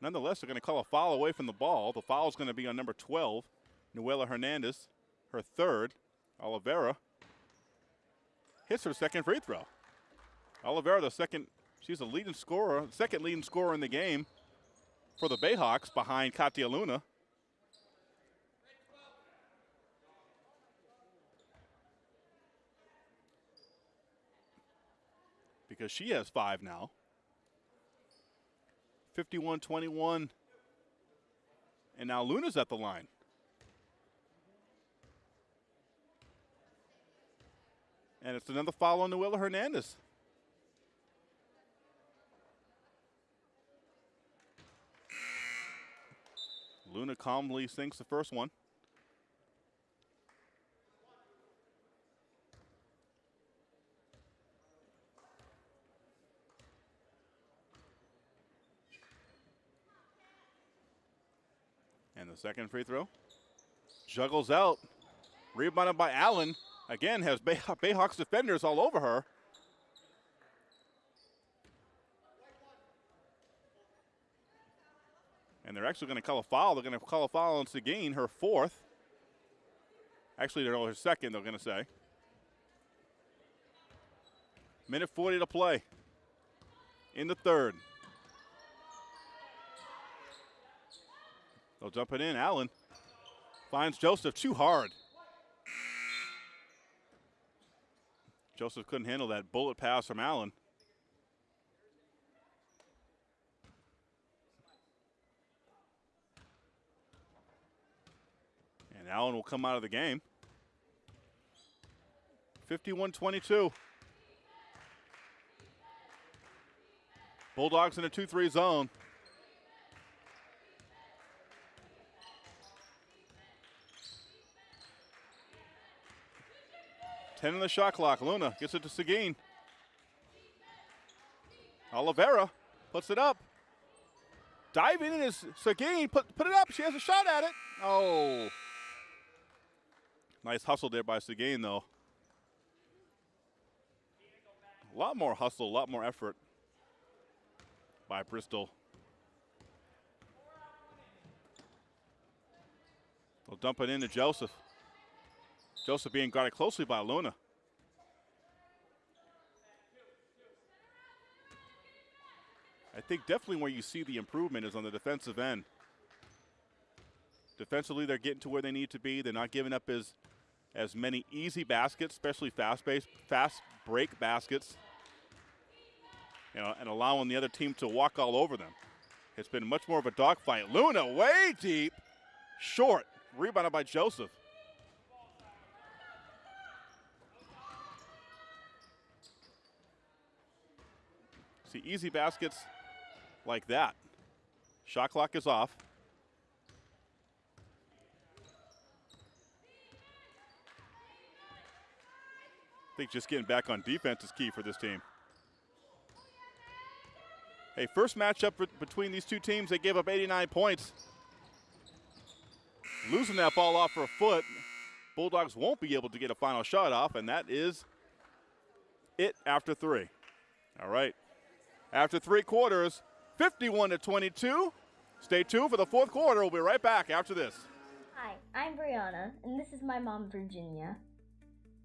Nonetheless, they're going to call a foul away from the ball. The foul is going to be on number 12, Noella Hernandez, her third. Oliveira hits her second free throw. Oliveira, the second, she's the leading scorer, second leading scorer in the game for the Bayhawks behind Katia Luna. Because she has five now. 51 21. And now Luna's at the line. And it's another foul on Noella Hernandez. Luna calmly sinks the first one. And the second free throw. Juggles out. Rebounded by Allen. Again, has Bay- Bayhawks defenders all over her. And they're actually going to call a foul. They're going to call a foul on Seguin, her fourth. Actually, they're her second, they're going to say. Minute 40 to play in the third. They'll jump it in. Allen finds Joseph too hard. Joseph couldn't handle that bullet pass from Allen. And Allen will come out of the game. 51 22. Bulldogs in a 2 3 zone. Ten in the shot clock. Luna gets it to Seguin. Oliveira puts it up. Diving in is Seguin. Put, put it up. She has a shot at it. Oh. Nice hustle there by Seguin, though. A lot more hustle, a lot more effort by Bristol. They'll dump it into Joseph. Joseph being guarded closely by Luna. I think definitely where you see the improvement is on the defensive end. Defensively, they're getting to where they need to be. They're not giving up as as many easy baskets, especially fast base, fast break baskets. You know, and allowing the other team to walk all over them. It's been much more of a dogfight. Luna way deep, short, rebounded by Joseph. See, easy baskets like that. Shot clock is off. Think just getting back on defense is key for this team. Hey, first matchup between these two teams, they gave up 89 points. Losing that ball off for a foot, Bulldogs won't be able to get a final shot off, and that is it after three. All right. After three quarters, 51 to 22. Stay tuned for the fourth quarter. We'll be right back after this. Hi, I'm Brianna, and this is my mom, Virginia.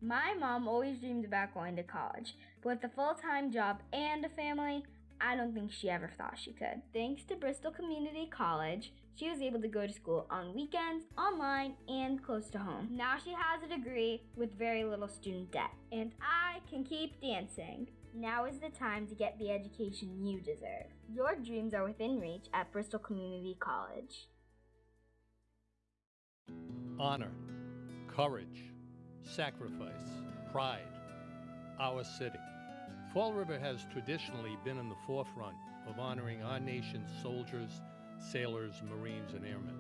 My mom always dreamed about going to college, but with a full time job and a family, I don't think she ever thought she could. Thanks to Bristol Community College, she was able to go to school on weekends, online, and close to home. Now she has a degree with very little student debt, and I can keep dancing. Now is the time to get the education you deserve. Your dreams are within reach at Bristol Community College. Honor, courage, sacrifice, pride, our city. Fall River has traditionally been in the forefront of honoring our nation's soldiers, sailors, Marines, and airmen.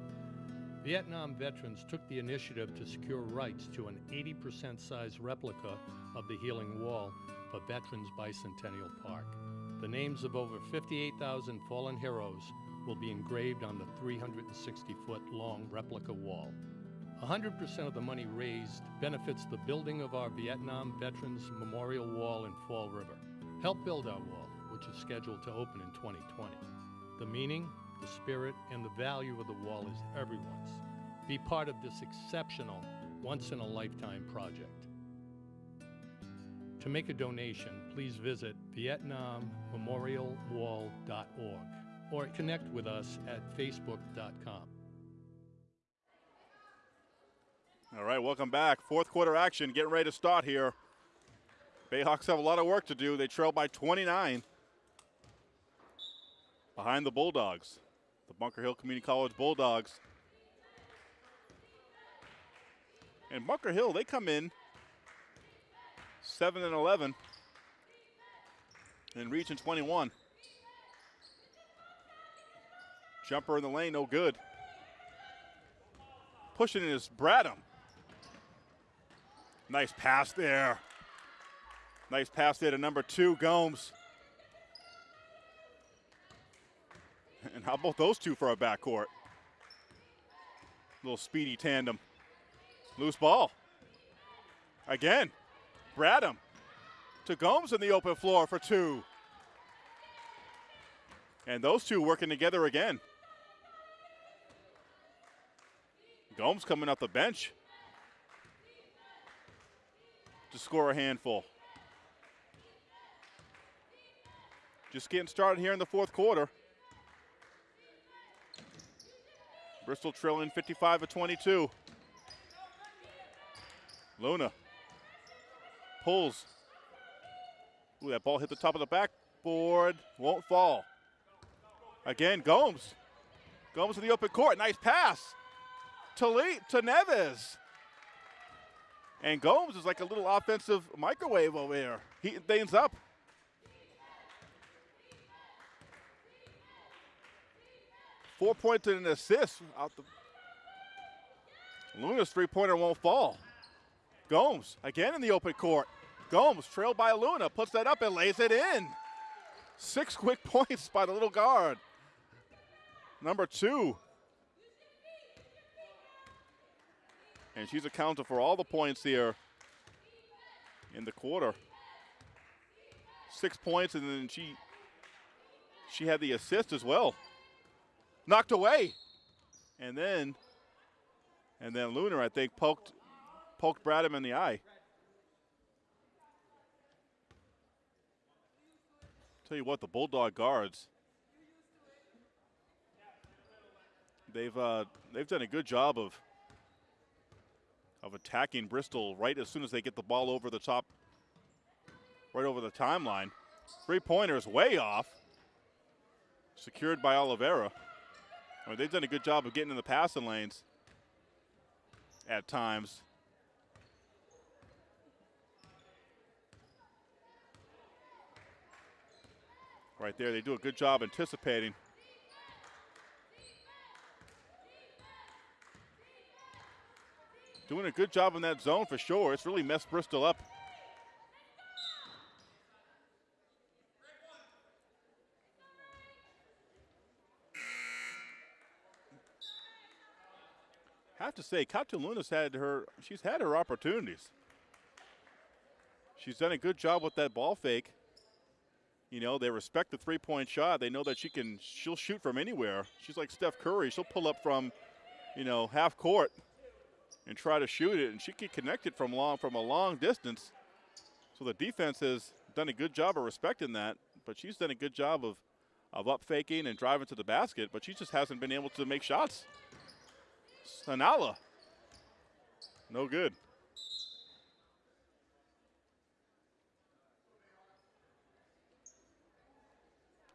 Vietnam veterans took the initiative to secure rights to an 80% size replica of the Healing Wall for Veterans Bicentennial Park. The names of over 58,000 fallen heroes will be engraved on the 360 foot long replica wall. 100% of the money raised benefits the building of our Vietnam Veterans Memorial Wall in Fall River. Help build our wall, which is scheduled to open in 2020. The meaning, the spirit, and the value of the wall is everyone's. Be part of this exceptional, once in a lifetime project. To make a donation, please visit VietnamMemorialWall.org or connect with us at Facebook.com. All right, welcome back. Fourth quarter action, getting ready to start here. Bayhawks have a lot of work to do. They trail by 29 behind the Bulldogs, the Bunker Hill Community College Bulldogs. And Bunker Hill, they come in 7 and 11 and Region 21. Jumper in the lane, no good. Pushing it is Bradham. Nice pass there. Nice pass there to number two, Gomes. And how about those two for a backcourt? Little speedy tandem. Loose ball. Again. Bradham to Gomes in the open floor for two. And those two working together again. Gomes coming off the bench to score a handful. Just getting started here in the fourth quarter. Bristol trailing 55 to 22. Luna pulls. Ooh, that ball hit the top of the backboard. Won't fall. Again, Gomes. Gomes in the open court. Nice pass. To, to Neves. And Gomes is like a little offensive microwave over here, Heating things up. Four points and an assist out the Luna's three pointer won't fall. Gomes again in the open court. Gomes, trailed by Luna, puts that up and lays it in. Six quick points by the little guard. Number two. And she's accounted for all the points here in the quarter. Six points, and then she she had the assist as well. Knocked away. And then and then Luna, I think, poked poked Bradham in the eye. Tell you what, the Bulldog guards, they've uh, they've done a good job of of attacking Bristol right as soon as they get the ball over the top, right over the timeline. Three pointers way off, secured by Oliveira. I mean, they've done a good job of getting in the passing lanes at times. Right there, they do a good job anticipating. Doing a good job in that zone for sure. It's really messed Bristol up. Have to say, Katia Luna's had her. She's had her opportunities. She's done a good job with that ball fake. You know, they respect the three-point shot. They know that she can. She'll shoot from anywhere. She's like Steph Curry. She'll pull up from, you know, half court and try to shoot it, and she can connect it from long from a long distance. So the defense has done a good job of respecting that, but she's done a good job of of up faking and driving to the basket, but she just hasn't been able to make shots. Sanala. No good.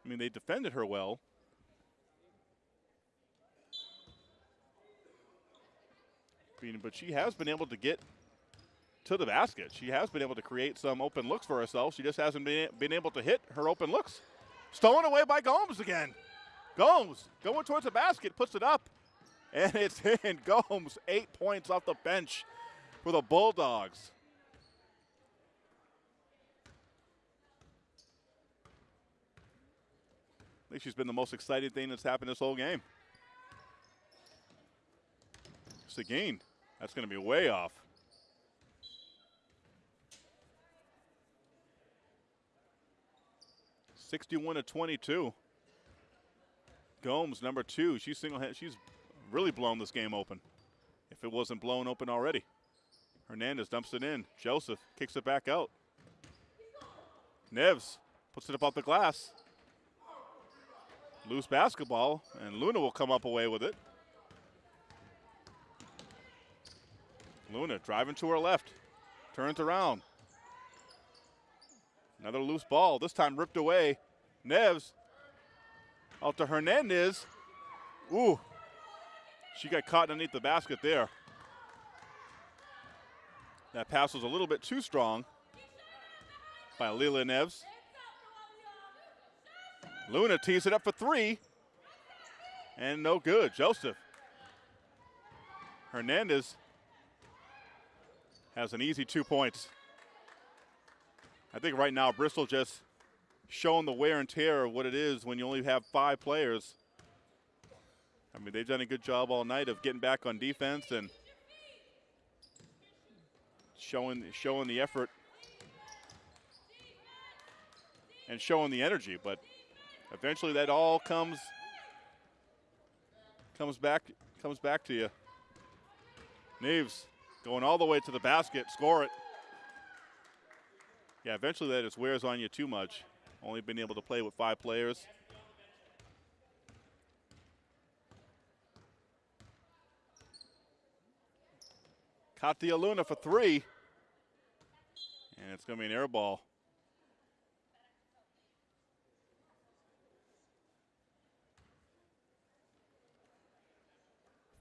I mean, they defended her well. But she has been able to get to the basket. She has been able to create some open looks for herself. She just hasn't been, been able to hit her open looks. Stolen away by Gomes again. Gomes going towards the basket, puts it up, and it's in. Gomes, eight points off the bench for the Bulldogs. I think she's been the most exciting thing that's happened this whole game. Seguin, that's going to be way off. Sixty-one to twenty-two. Gomes, number two. She's single. She's really blown this game open. If it wasn't blown open already. Hernandez dumps it in. Joseph kicks it back out. Neves puts it up off the glass. Loose basketball, and Luna will come up away with it. Luna driving to her left, turns around. Another loose ball, this time ripped away. Neves out to Hernandez. Ooh, she got caught underneath the basket there. That pass was a little bit too strong by Lila Neves. Luna tees it up for three. And no good. Joseph. Hernandez has an easy two points. I think right now Bristol just showing the wear and tear of what it is when you only have five players. I mean, they've done a good job all night of getting back on defense and showing showing the effort and showing the energy, but eventually that all comes comes back comes back to you. Neves going all the way to the basket, score it. Yeah, eventually that just wears on you too much. Only been able to play with five players. Katia Luna for three. And it's going to be an air ball.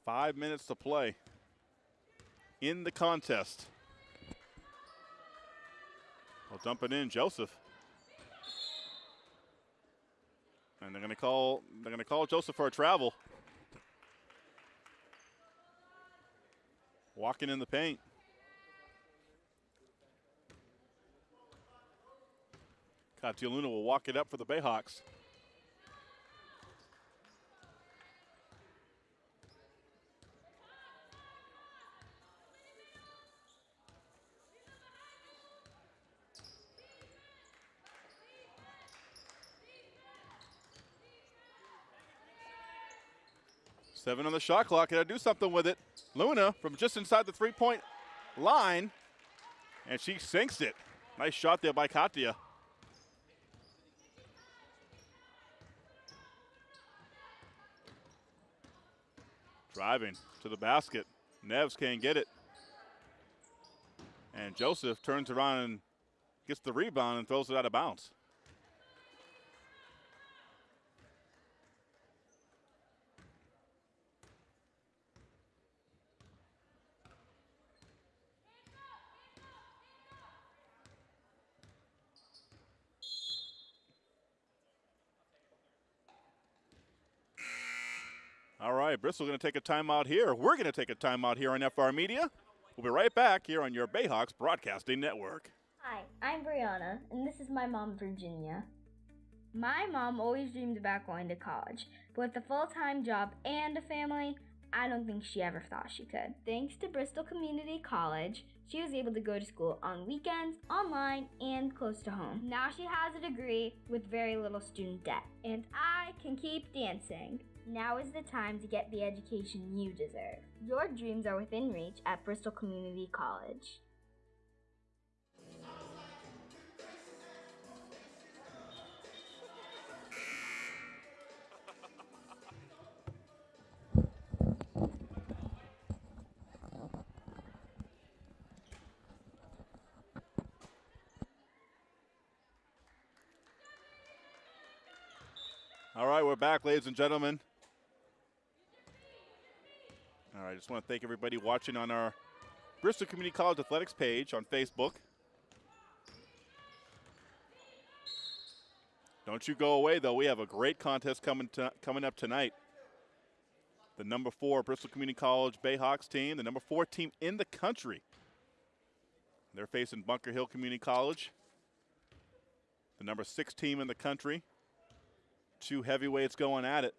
Five minutes to play in the contest. Well, dump it in, Joseph. And they're gonna call they're gonna call Joseph for a travel. Walking in the paint. Katia Luna will walk it up for the Bayhawks. Seven on the shot clock. Gotta do something with it. Luna from just inside the three point line. And she sinks it. Nice shot there by Katia. Driving to the basket. Neves can't get it. And Joseph turns around and gets the rebound and throws it out of bounds. Right, Bristol going to take a timeout here. We're going to take a timeout here on FR Media. We'll be right back here on your Bayhawks Broadcasting Network. Hi, I'm Brianna, and this is my mom, Virginia. My mom always dreamed about going to college, but with a full time job and a family, I don't think she ever thought she could. Thanks to Bristol Community College, she was able to go to school on weekends, online, and close to home. Now she has a degree with very little student debt, and I can keep dancing. Now is the time to get the education you deserve. Your dreams are within reach at Bristol Community College. All right, we're back, ladies and gentlemen. All right, I just want to thank everybody watching on our Bristol Community College Athletics page on Facebook. Don't you go away, though. We have a great contest coming coming up tonight. The number four Bristol Community College Bayhawks team, the number four team in the country. They're facing Bunker Hill Community College, the number six team in the country. Two heavyweights going at it.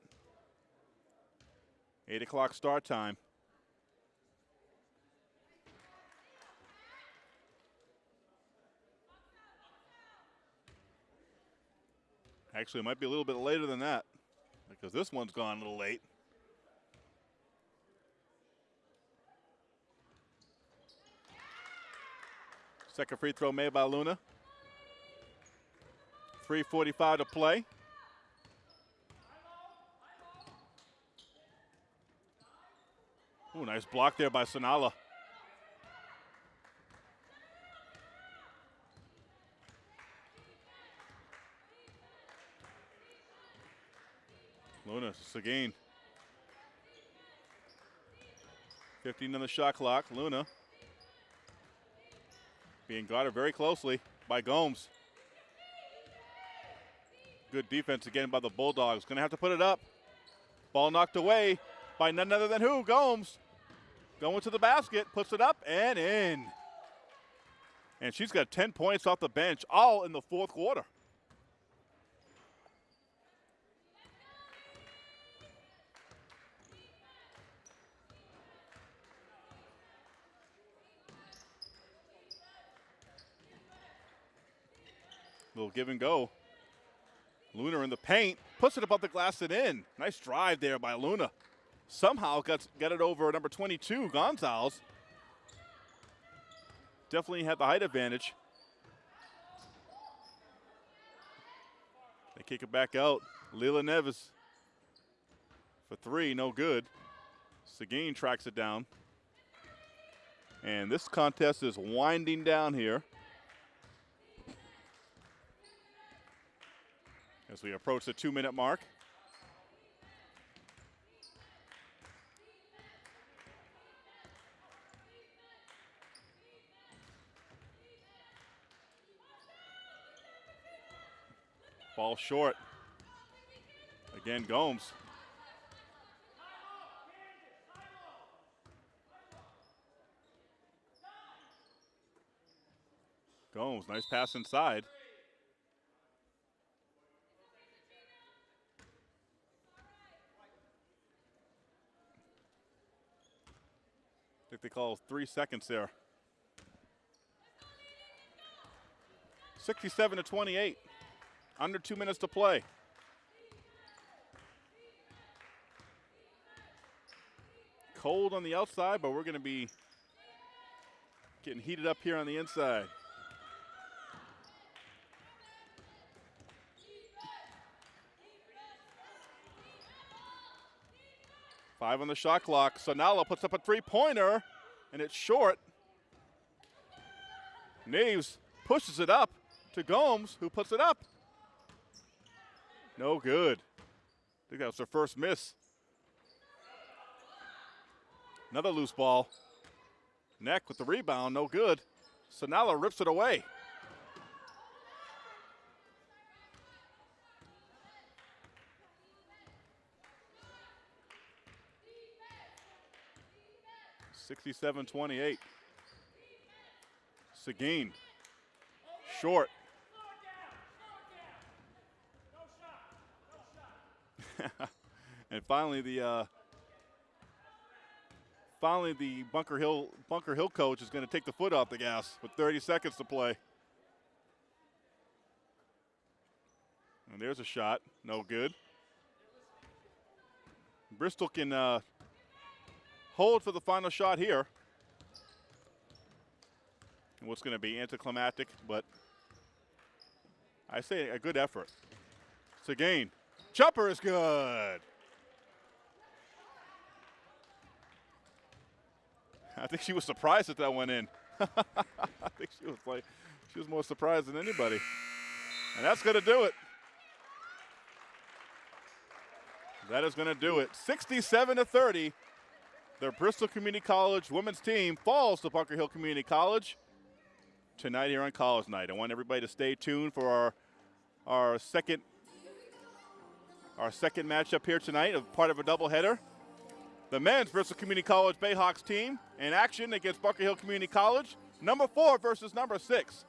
Eight o'clock start time. Actually, it might be a little bit later than that because this one's gone a little late. Second free throw made by Luna. 3.45 to play. Ooh, nice block there by Sanala. Luna, Seguin. 15 on the shot clock. Luna being guarded very closely by Gomes. Good defense again by the Bulldogs. Going to have to put it up. Ball knocked away by none other than who? Gomes. Going to the basket, puts it up and in. And she's got 10 points off the bench, all in the fourth quarter. Little give and go. Luna in the paint, puts it above the glass and in. Nice drive there by Luna. Somehow got, got it over number 22, Gonzalez. Definitely had the height advantage. They kick it back out. Lila Neves for three, no good. Seguin tracks it down. And this contest is winding down here. As we approach the two minute mark. Ball short. Again, Gomes. Gomes, nice pass inside. Like they call three seconds there. 67 to 28. Under two minutes to play. Cold on the outside, but we're going to be getting heated up here on the inside. Five on the shot clock. Sanala puts up a three pointer, and it's short. Neves pushes it up to Gomes, who puts it up. No good. I think that was their first miss. Another loose ball. Neck with the rebound, no good. Sanala rips it away. Sixty-seven twenty-eight. Seguin. Short. and finally the uh, finally the Bunker Hill Bunker Hill coach is going to take the foot off the gas with 30 seconds to play. And there's a shot, no good. Bristol can uh, hold for the final shot here. What's going to be anticlimactic, but I say a good effort. Seguin. Jumper is good. I think she was surprised that that went in. I think she was like, she was more surprised than anybody. And that's going to do it. That is going to do it. 67 to 30. The Bristol Community College women's team falls to Bunker Hill Community College tonight here on College Night. I want everybody to stay tuned for our our second our second matchup here tonight, of part of a doubleheader. The men's Bristol Community College Bayhawks team in action against Bunker Hill Community College, number four versus number six.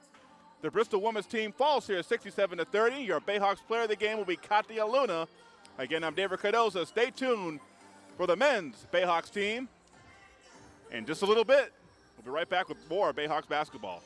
The Bristol women's team falls here 67 to 30. Your Bayhawks player of the game will be Katia Luna. Again, I'm David Cardoza. Stay tuned for the men's Bayhawks team. In just a little bit, we'll be right back with more Bayhawks basketball.